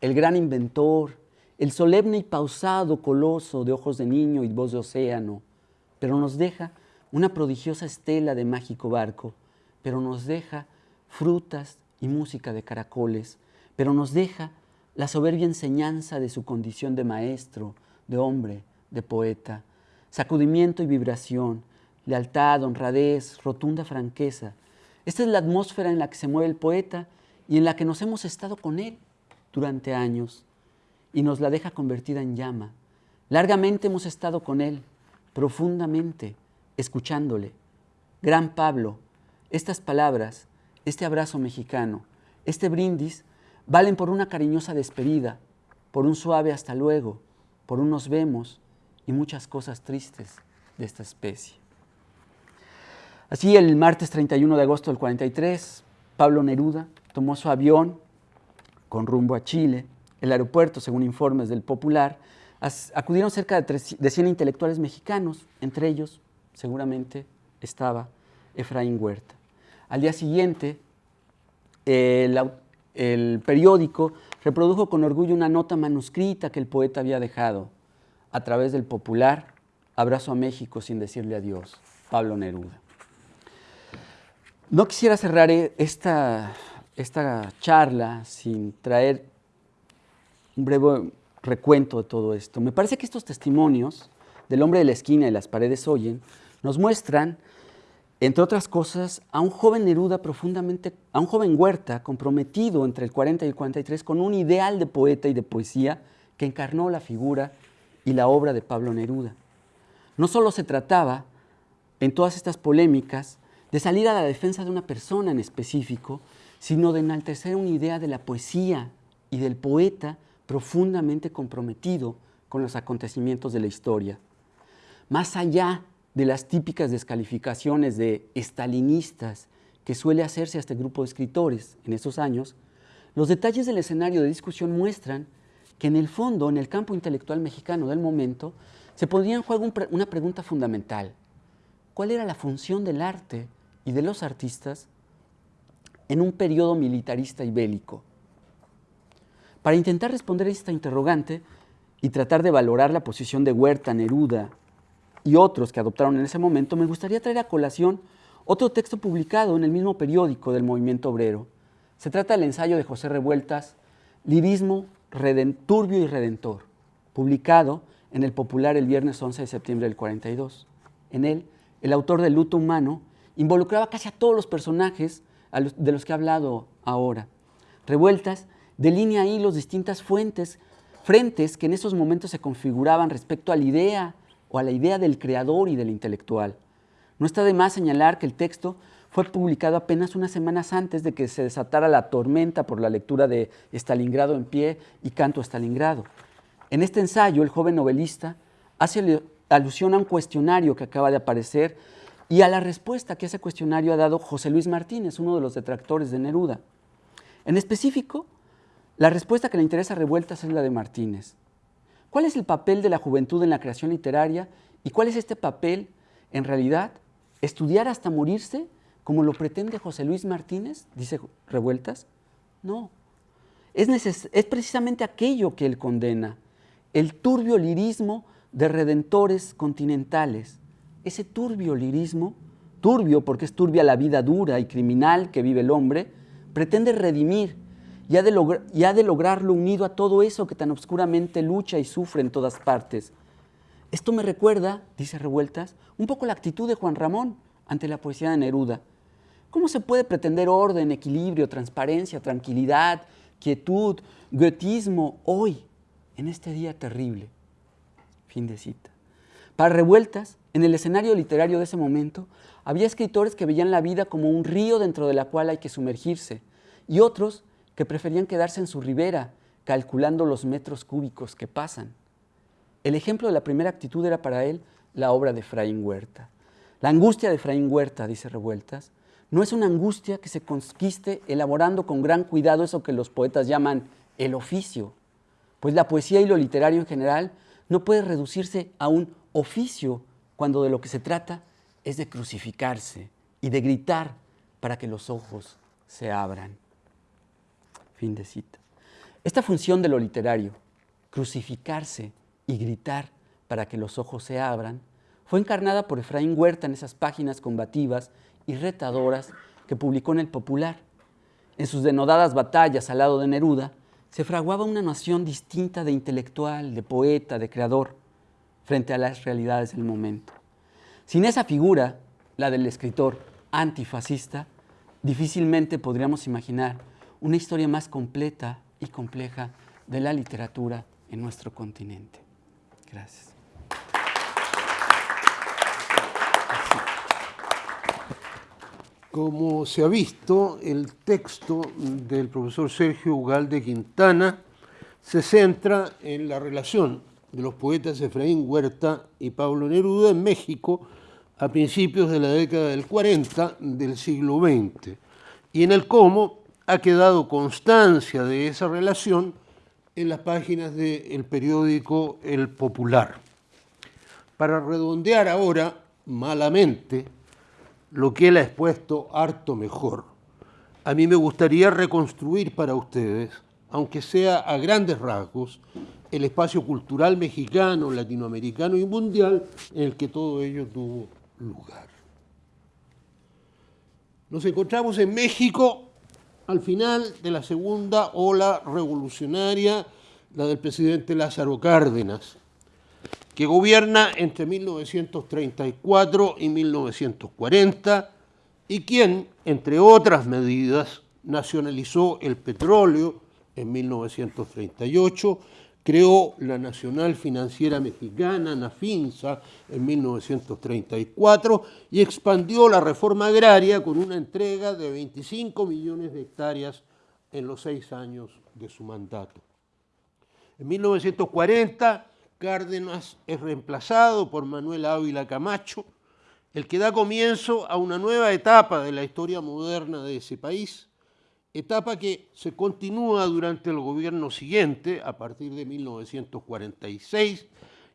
el gran inventor, el solemne y pausado coloso de ojos de niño y voz de océano, pero nos deja una prodigiosa estela de mágico barco, pero nos deja frutas y música de caracoles, pero nos deja la soberbia enseñanza de su condición de maestro, de hombre, de poeta, sacudimiento y vibración, lealtad, honradez, rotunda franqueza. Esta es la atmósfera en la que se mueve el poeta y en la que nos hemos estado con él durante años y nos la deja convertida en llama. Largamente hemos estado con Él, profundamente, escuchándole. Gran Pablo, estas palabras, este abrazo mexicano, este brindis, valen por una cariñosa despedida, por un suave hasta luego, por unos vemos y muchas cosas tristes de esta especie. Así, el martes 31 de agosto del 43, Pablo Neruda tomó su avión con rumbo a Chile, el aeropuerto, según informes del Popular, acudieron cerca de, 100 intelectuales mexicanos, entre ellos seguramente estaba Efraín Huerta. Al día siguiente, el, periódico reprodujo con orgullo una nota manuscrita que el poeta había dejado a través del popular Abrazo a México sin decirle adiós, Pablo Neruda. No quisiera cerrar esta, esta charla sin traer un breve recuento de todo esto. Me parece que estos testimonios del hombre de la esquina y las paredes oyen nos muestran, entre otras cosas, a un joven Neruda profundamente, a un joven Huerta comprometido entre el 40 y el 43 con un ideal de poeta y de poesía que encarnó la figura y la obra de Pablo Neruda. No solo se trataba, en todas estas polémicas, de salir a la defensa de una persona en específico, sino de enaltecer una idea de la poesía y del poeta profundamente comprometido con los acontecimientos de la historia. Más allá de las típicas descalificaciones de estalinistas que suele hacerse a este grupo de escritores en estos años, los detalles del escenario de discusión muestran que en el fondo, en el campo intelectual mexicano del momento, se ponía en juego una pregunta fundamental. ¿Cuál era la función del arte y de los artistas en un periodo militarista y bélico? Para intentar responder a esta interrogante y tratar de valorar la posición de Huerta, Neruda y otros que adoptaron en ese momento, me gustaría traer a colación otro texto publicado en el mismo periódico del movimiento obrero. Se trata del ensayo de José Revueltas, Lirismo turbio y redentor, publicado en el Popular el viernes 11 de septiembre del 42. En él, el autor del luto humano involucraba casi a todos los personajes de los que he hablado ahora. Revueltas delinea ahí las distintas fuentes, frentes que en esos momentos se configuraban respecto a la idea o a la idea del creador y del intelectual. No está de más señalar que el texto fue publicado apenas unas semanas antes de que se desatara la tormenta por la lectura de Stalingrado en pie y Canto a Stalingrado. En este ensayo, el joven novelista hace alusión a un cuestionario que acaba de aparecer y a la respuesta que ese cuestionario ha dado José Luis Martínez, uno de los detractores de Neruda. En específico, la respuesta que le interesa a Revueltas es la de Martínez. ¿Cuál es el papel de la juventud en la creación literaria y cuál es este papel, en realidad, estudiar hasta morirse como lo pretende José Luis Martínez, dice Revueltas? No. Es, es precisamente aquello que él condena, el turbio lirismo de redentores continentales. Ese turbio lirismo, turbio porque es turbia la vida dura y criminal que vive el hombre, pretende redimir y ha, de lograrlo unido a todo eso que tan oscuramente lucha y sufre en todas partes. Esto me recuerda, dice Revueltas, un poco la actitud de Juan Ramón ante la poesía de Neruda. ¿Cómo se puede pretender orden, equilibrio, transparencia, tranquilidad, quietud, goetismo hoy, en este día terrible? Fin de cita. Para Revueltas, en el escenario literario de ese momento, había escritores que veían la vida como un río dentro de la cual hay que sumergirse y otros que preferían quedarse en su ribera, calculando los metros cúbicos que pasan. El ejemplo de la primera actitud era para él la obra de Efraín Huerta. La angustia de Efraín Huerta, dice Revueltas, no es una angustia que se conquiste elaborando con gran cuidado eso que los poetas llaman el oficio, pues la poesía y lo literario en general no puede reducirse a un oficio cuando de lo que se trata es de crucificarse y de gritar para que los ojos se abran. Fin de cita. Esta función de lo literario, crucificarse y gritar para que los ojos se abran, fue encarnada por Efraín Huerta en esas páginas combativas y retadoras que publicó en El Popular. En sus denodadas batallas al lado de Neruda, se fraguaba una noción distinta de intelectual, de poeta, de creador, frente a las realidades del momento. Sin esa figura, la del escritor antifascista, difícilmente podríamos imaginar una historia más completa y compleja de la literatura en nuestro continente. Gracias. Como se ha visto, el texto del profesor Sergio Ugalde Quintana se centra en la relación de los poetas Efraín Huerta y Pablo Neruda en México a principios de la década del 40 del siglo XX y en el cómo ha quedado constancia de esa relación en las páginas del periódico El Popular. Para redondear ahora, malamente, lo que él ha expuesto harto mejor. A mí me gustaría reconstruir para ustedes, aunque sea a grandes rasgos, el espacio cultural mexicano, latinoamericano y mundial en el que todo ello tuvo lugar. Nos encontramos en México al final de la segunda ola revolucionaria, la del presidente Lázaro Cárdenas, que gobierna entre 1934 y 1940 y quien, entre otras medidas, nacionalizó el petróleo en 1938, creó la Nacional Financiera Mexicana, NAFINSA, en 1934 y expandió la reforma agraria con una entrega de 25 millones de hectáreas en los seis años de su mandato. En 1940 Cárdenas es reemplazado por Manuel Ávila Camacho, el que da comienzo a una nueva etapa de la historia moderna de ese país, etapa que se continúa durante el gobierno siguiente, a partir de 1946,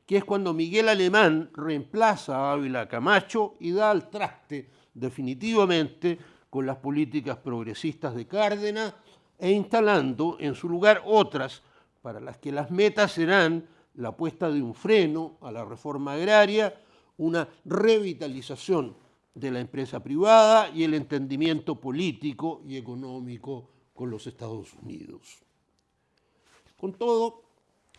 que es cuando Miguel Alemán reemplaza a Ávila Camacho y da al traste definitivamente con las políticas progresistas de Cárdenas e instalando en su lugar otras para las que las metas serán la puesta de un freno a la reforma agraria, una revitalización de la empresa privada y el entendimiento político y económico con los Estados Unidos. Con todo,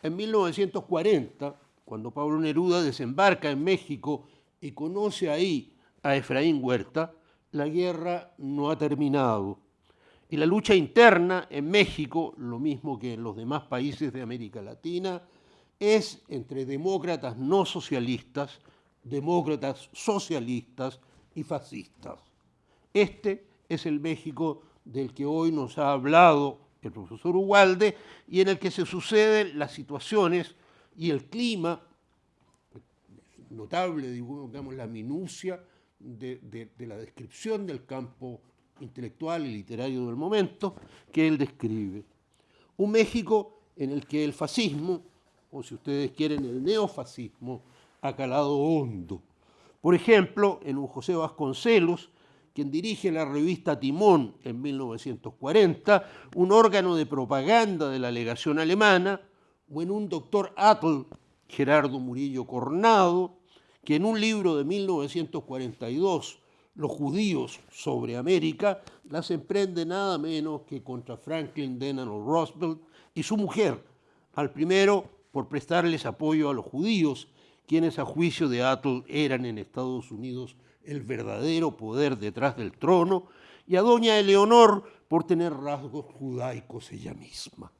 en 1940, cuando Pablo Neruda desembarca en México y conoce ahí a Efraín Huerta, la guerra no ha terminado. Y la lucha interna en México, lo mismo que en los demás países de América Latina, es entre demócratas no socialistas, demócratas socialistas y fascistas. Este es el México del que hoy nos ha hablado el profesor Ugalde y en el que se suceden las situaciones y el clima, notable, digamos, la minucia de, de la descripción del campo intelectual y literario del momento que él describe. Un México en el que el fascismo o si ustedes quieren, el neofascismo, ha calado hondo. Por ejemplo, en un José Vasconcelos, quien dirige la revista Timón en 1940, un órgano de propaganda de la legación alemana, o en un doctor Atl, Gerardo Murillo Cornado, que en un libro de 1942, Los judíos sobre América, las emprende nada menos que contra Franklin Delano Roosevelt y su mujer, al primero por prestarles apoyo a los judíos, quienes a juicio de Atl eran en Estados Unidos el verdadero poder detrás del trono, y a doña Eleonor por tener rasgos judaicos ella misma.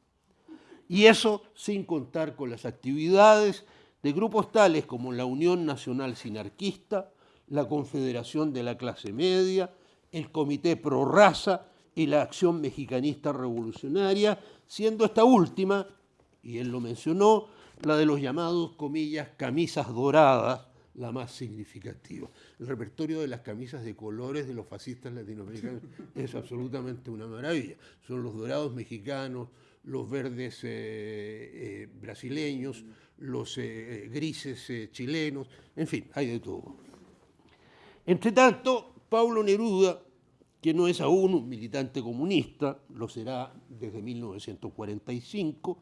Y eso sin contar con las actividades de grupos tales como la Unión Nacional Sinarquista, la Confederación de la Clase Media, el Comité Pro Raza y la Acción Mexicanista Revolucionaria, siendo esta última, y él lo mencionó, la de los llamados, comillas, camisas doradas, la más significativa. El repertorio de las camisas de colores de los fascistas latinoamericanos es absolutamente una maravilla. Son los dorados mexicanos, los verdes eh, eh, brasileños, los eh, grises chilenos, en fin, hay de todo. Entre tanto, Paulo Neruda, que no es aún un militante comunista, lo será desde 1945,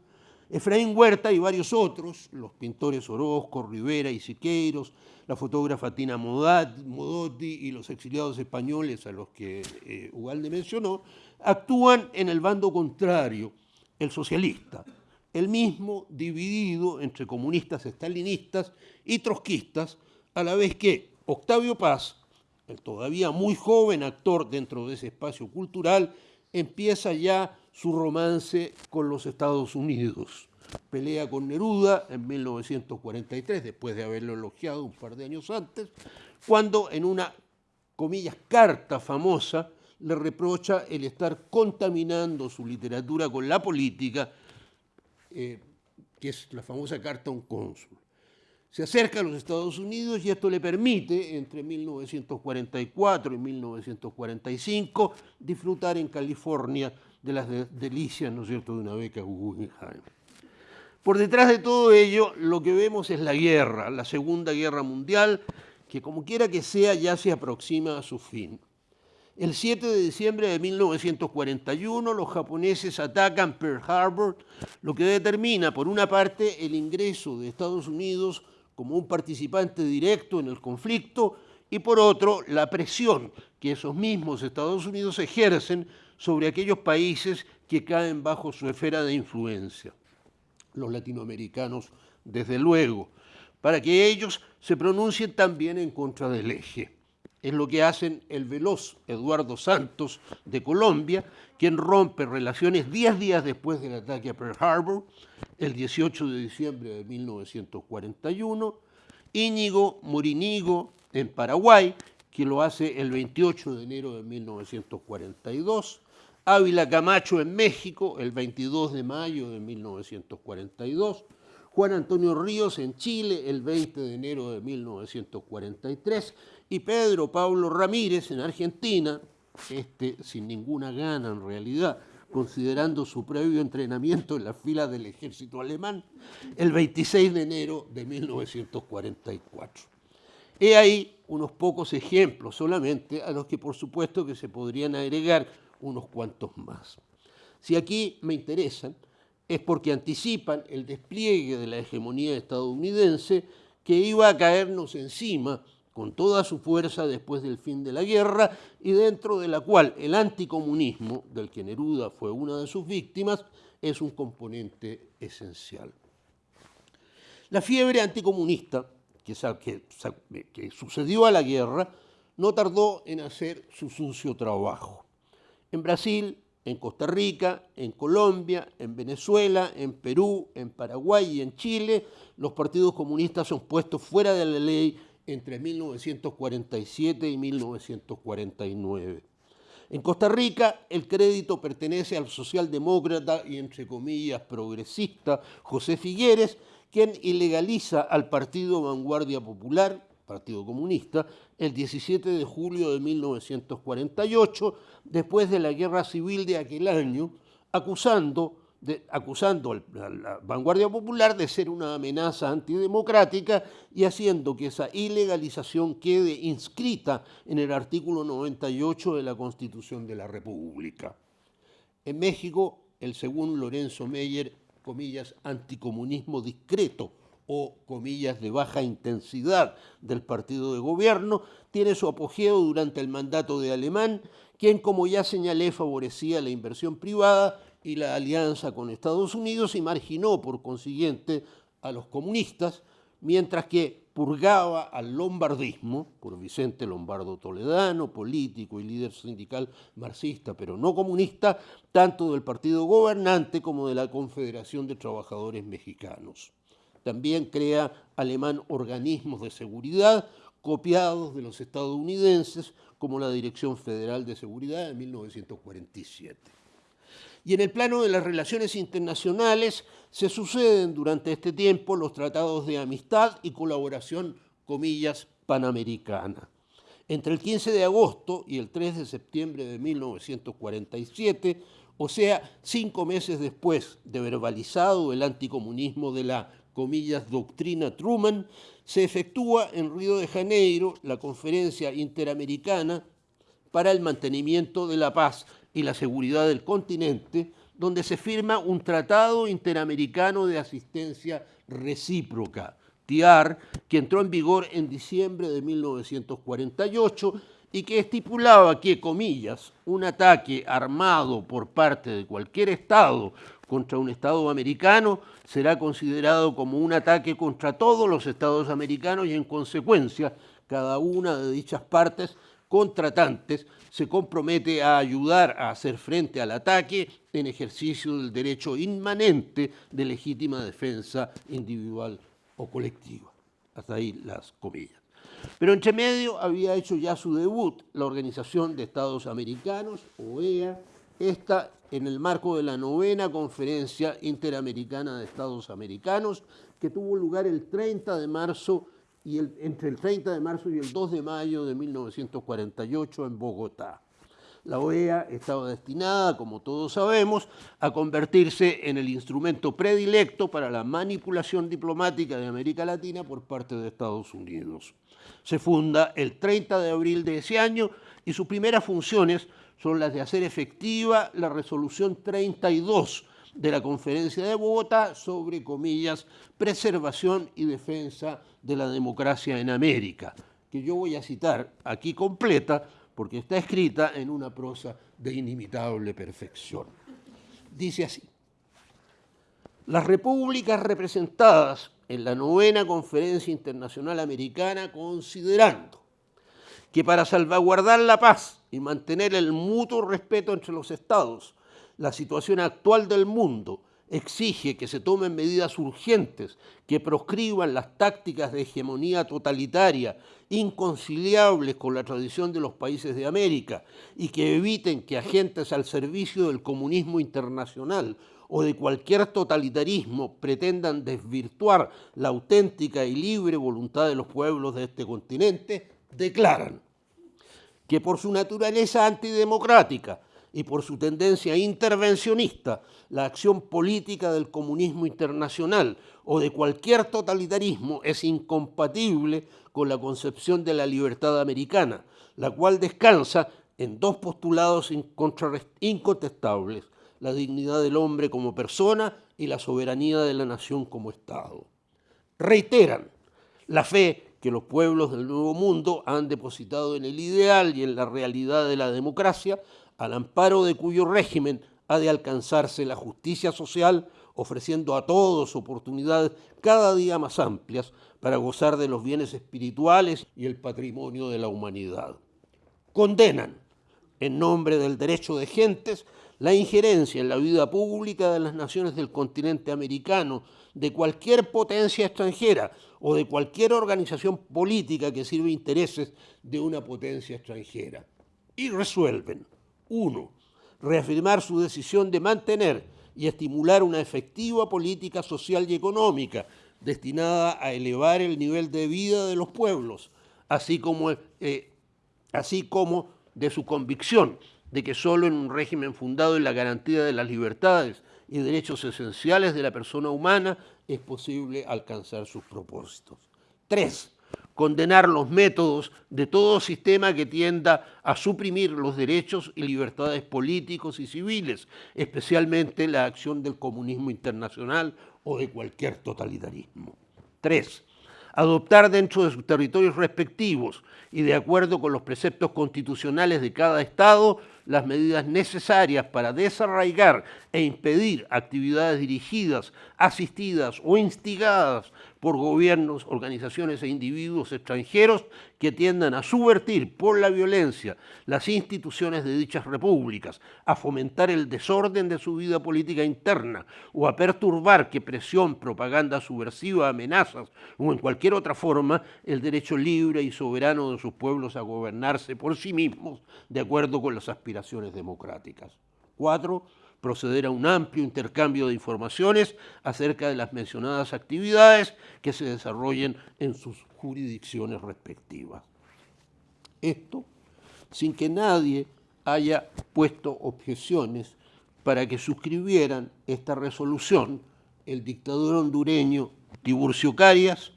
Efraín Huerta y varios otros, los pintores Orozco, Rivera y Siqueiros, la fotógrafa Tina Modotti y los exiliados españoles a los que eh, mencionó, actúan en el bando contrario, el socialista, el mismo dividido entre comunistas estalinistas y trotskistas, a la vez que Octavio Paz, el todavía muy joven actor dentro de ese espacio cultural, empieza ya su romance con los Estados Unidos. Pelea con Neruda en 1943, después de haberlo elogiado un par de años antes, cuando en una, comillas, carta famosa le reprocha el estar contaminando su literatura con la política, eh, que es la famosa carta a un cónsul se acerca a los Estados Unidos y esto le permite, entre 1944 y 1945, disfrutar en California de las delicias, ¿no es cierto?, de una beca Guggenheim. Por detrás de todo ello, lo que vemos es la guerra, la Segunda Guerra Mundial, que como quiera que sea ya se aproxima a su fin. El 7 de diciembre de 1941 los japoneses atacan Pearl Harbor, lo que determina, por una parte, el ingreso de Estados Unidos como un participante directo en el conflicto y por otro la presión que esos mismos Estados Unidos ejercen sobre aquellos países que caen bajo su esfera de influencia. Los latinoamericanos, desde luego, para que ellos se pronuncien también en contra del eje. Es lo que hacen el veloz Eduardo Santos de Colombia, quien rompe relaciones diez días después del ataque a Pearl Harbor, el 18 de diciembre de 1941, Íñigo Morinigo en Paraguay, que lo hace el 28 de enero de 1942, Ávila Camacho en México, el 22 de mayo de 1942, Juan Antonio Ríos en Chile, el 20 de enero de 1943, y Pedro Pablo Ramírez en Argentina, este sin ninguna gana en realidad, considerando su previo entrenamiento en la fila del ejército alemán, el 26 de enero de 1944. He ahí unos pocos ejemplos solamente, a los que por supuesto que se podrían agregar unos cuantos más. Si aquí me interesan, es porque anticipan el despliegue de la hegemonía estadounidense que iba a caernos encima con toda su fuerza después del fin de la guerra y dentro de la cual el anticomunismo, del que Neruda fue una de sus víctimas, es un componente esencial. La fiebre anticomunista que, que sucedió a la guerra no tardó en hacer su sucio trabajo. En Brasil, en Costa Rica, en Colombia, en Venezuela, en Perú, en Paraguay y en Chile, los partidos comunistas son puestos fuera de la ley entre 1947 y 1949. En Costa Rica el crédito pertenece al socialdemócrata y entre comillas progresista José Figueres, quien ilegaliza al Partido Vanguardia Popular, Partido Comunista, el 17 de julio de 1948, después de la guerra civil de aquel año, acusando acusando a la vanguardia popular de ser una amenaza antidemocrática y haciendo que esa ilegalización quede inscrita en el artículo 98 de la Constitución de la República. En México, el según Lorenzo Meyer, comillas, anticomunismo discreto o comillas de baja intensidad del partido de gobierno, tiene su apogeo durante el mandato de Alemán, quien, como ya señalé, favorecía la inversión privada y la alianza con Estados Unidos y marginó por consiguiente a los comunistas, mientras que purgaba al lombardismo, por Vicente Lombardo Toledano, político y líder sindical marxista, pero no comunista, tanto del partido gobernante como de la Confederación de Trabajadores Mexicanos. También crea Alemán organismos de seguridad copiados de los estadounidenses, como la Dirección Federal de Seguridad de 1947. Y en el plano de las relaciones internacionales se suceden durante este tiempo los tratados de amistad y colaboración, comillas, panamericana. Entre el 15 de agosto y el 3 de septiembre de 1947, o sea, cinco meses después de verbalizado el anticomunismo de la, comillas, doctrina Truman, se efectúa en Río de Janeiro la conferencia interamericana para el mantenimiento de la paz y la seguridad del continente, donde se firma un tratado interamericano de asistencia recíproca, TIAR, que entró en vigor en diciembre de 1948 y que estipulaba que, comillas, un ataque armado por parte de cualquier Estado contra un Estado americano será considerado como un ataque contra todos los Estados americanos y en consecuencia cada una de dichas partes contratantes se compromete a ayudar a hacer frente al ataque en ejercicio del derecho inmanente de legítima defensa individual o colectiva. Hasta ahí las comillas. Pero entre medio había hecho ya su debut la Organización de Estados Americanos, OEA, esta en el marco de la novena Conferencia Interamericana de Estados Americanos, que tuvo lugar el 30 de marzo y entre el 30 de marzo y el 2 de mayo de 1948 en Bogotá. La OEA estaba destinada, como todos sabemos, a convertirse en el instrumento predilecto para la manipulación diplomática de América Latina por parte de Estados Unidos. Se funda el 30 de abril de ese año y sus primeras funciones son las de hacer efectiva la resolución 32 de la Conferencia de Bogotá sobre, comillas, preservación y defensa de la democracia en América, que yo voy a citar aquí completa porque está escrita en una prosa de inimitable perfección. Dice así, las repúblicas representadas en la novena Conferencia Internacional Americana considerando que para salvaguardar la paz y mantener el mutuo respeto entre los estados, la situación actual del mundo exige que se tomen medidas urgentes que proscriban las tácticas de hegemonía totalitaria inconciliables con la tradición de los países de América y que eviten que agentes al servicio del comunismo internacional o de cualquier totalitarismo pretendan desvirtuar la auténtica y libre voluntad de los pueblos de este continente, declaran que por su naturaleza antidemocrática y por su tendencia intervencionista, la acción política del comunismo internacional o de cualquier totalitarismo es incompatible con la concepción de la libertad americana, la cual descansa en dos postulados incontestables, la dignidad del hombre como persona y la soberanía de la nación como Estado. Reiteran la fe que los pueblos del Nuevo Mundo han depositado en el ideal y en la realidad de la democracia, al amparo de cuyo régimen ha de alcanzarse la justicia social, ofreciendo a todos oportunidades cada día más amplias para gozar de los bienes espirituales y el patrimonio de la humanidad. Condenan, en nombre del derecho de gentes, la injerencia en la vida pública de las naciones del continente americano, de cualquier potencia extranjera o de cualquier organización política que sirva intereses de una potencia extranjera. Y resuelven, uno, reafirmar su decisión de mantener y estimular una efectiva política social y económica destinada a elevar el nivel de vida de los pueblos, así como, eh, así como de su convicción de que solo en un régimen fundado en la garantía de las libertades y derechos esenciales de la persona humana es posible alcanzar sus propósitos. Tres, condenar los métodos de todo sistema que tienda a suprimir los derechos y libertades políticos y civiles, especialmente la acción del comunismo internacional o de cualquier totalitarismo. Tres, adoptar dentro de sus territorios respectivos y de acuerdo con los preceptos constitucionales de cada Estado las medidas necesarias para desarraigar e impedir actividades dirigidas, asistidas o instigadas por gobiernos, organizaciones e individuos extranjeros que tiendan a subvertir por la violencia las instituciones de dichas repúblicas, a fomentar el desorden de su vida política interna o a perturbar que presión, propaganda subversiva, amenazas o en cualquier otra forma el derecho libre y soberano de sus pueblos a gobernarse por sí mismos de acuerdo con las aspiraciones democráticas. Cuatro, proceder a un amplio intercambio de informaciones acerca de las mencionadas actividades que se desarrollen en sus jurisdicciones respectivas. Esto sin que nadie haya puesto objeciones para que suscribieran esta resolución el dictador hondureño Tiburcio Carias,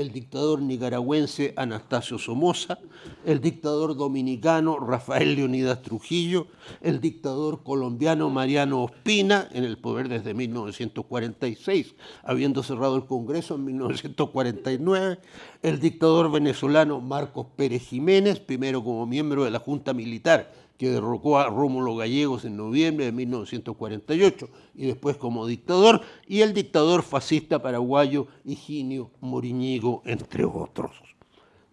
el dictador nicaragüense Anastasio Somoza, el dictador dominicano Rafael Leonidas Trujillo, el dictador colombiano Mariano Ospina, en el poder desde 1946, habiendo cerrado el Congreso en 1949, el dictador venezolano Marcos Pérez Jiménez, primero como miembro de la Junta Militar que derrocó a Rómulo Gallegos en noviembre de 1948 y después como dictador, y el dictador fascista paraguayo Higinio Moriñigo, entre otros.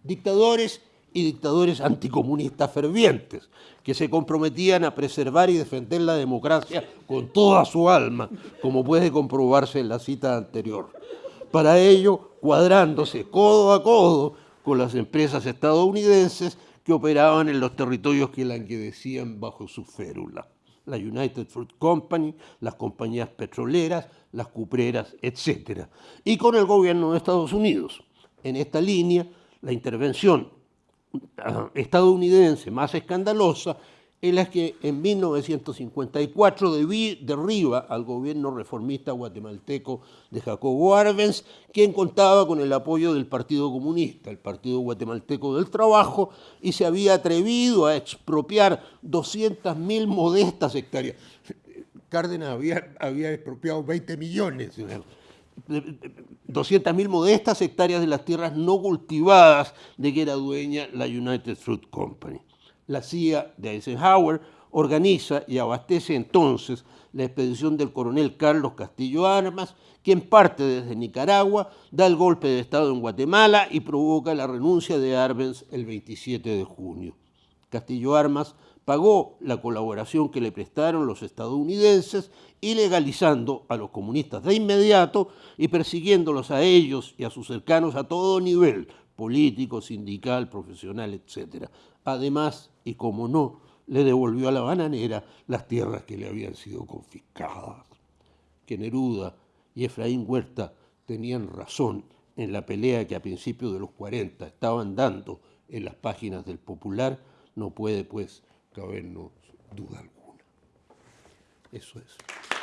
Dictadores y dictadores anticomunistas fervientes, que se comprometían a preservar y defender la democracia con toda su alma, como puede comprobarse en la cita anterior. Para ello, cuadrándose codo a codo con las empresas estadounidenses que operaban en los territorios que languidecían bajo su férula. La United Fruit Company, las compañías petroleras, las cupreras, etc. Y con el gobierno de Estados Unidos. En esta línea, la intervención ah, estadounidense más escandalosa en las que en 1954 derriba al gobierno reformista guatemalteco de Jacobo Arbenz, quien contaba con el apoyo del Partido Comunista, el Partido Guatemalteco del Trabajo, y se había atrevido a expropiar 200.000 modestas hectáreas. Cárdenas había, había expropiado 20 millones. 200.000 modestas hectáreas de las tierras no cultivadas de que era dueña la United Fruit Company la CIA de Eisenhower organiza y abastece entonces la expedición del coronel Carlos Castillo Armas, quien parte desde Nicaragua, da el golpe de Estado en Guatemala y provoca la renuncia de Arbenz el 27 de junio. Castillo Armas pagó la colaboración que le prestaron los estadounidenses, ilegalizando a los comunistas de inmediato y persiguiéndolos a ellos y a sus cercanos a todo nivel, político, sindical, profesional, etc. Además, y como no, le devolvió a la bananera las tierras que le habían sido confiscadas. Que Neruda y Efraín Huerta tenían razón en la pelea que a principios de los 40 estaban dando en las páginas del Popular, no puede pues cabernos duda alguna. Eso es.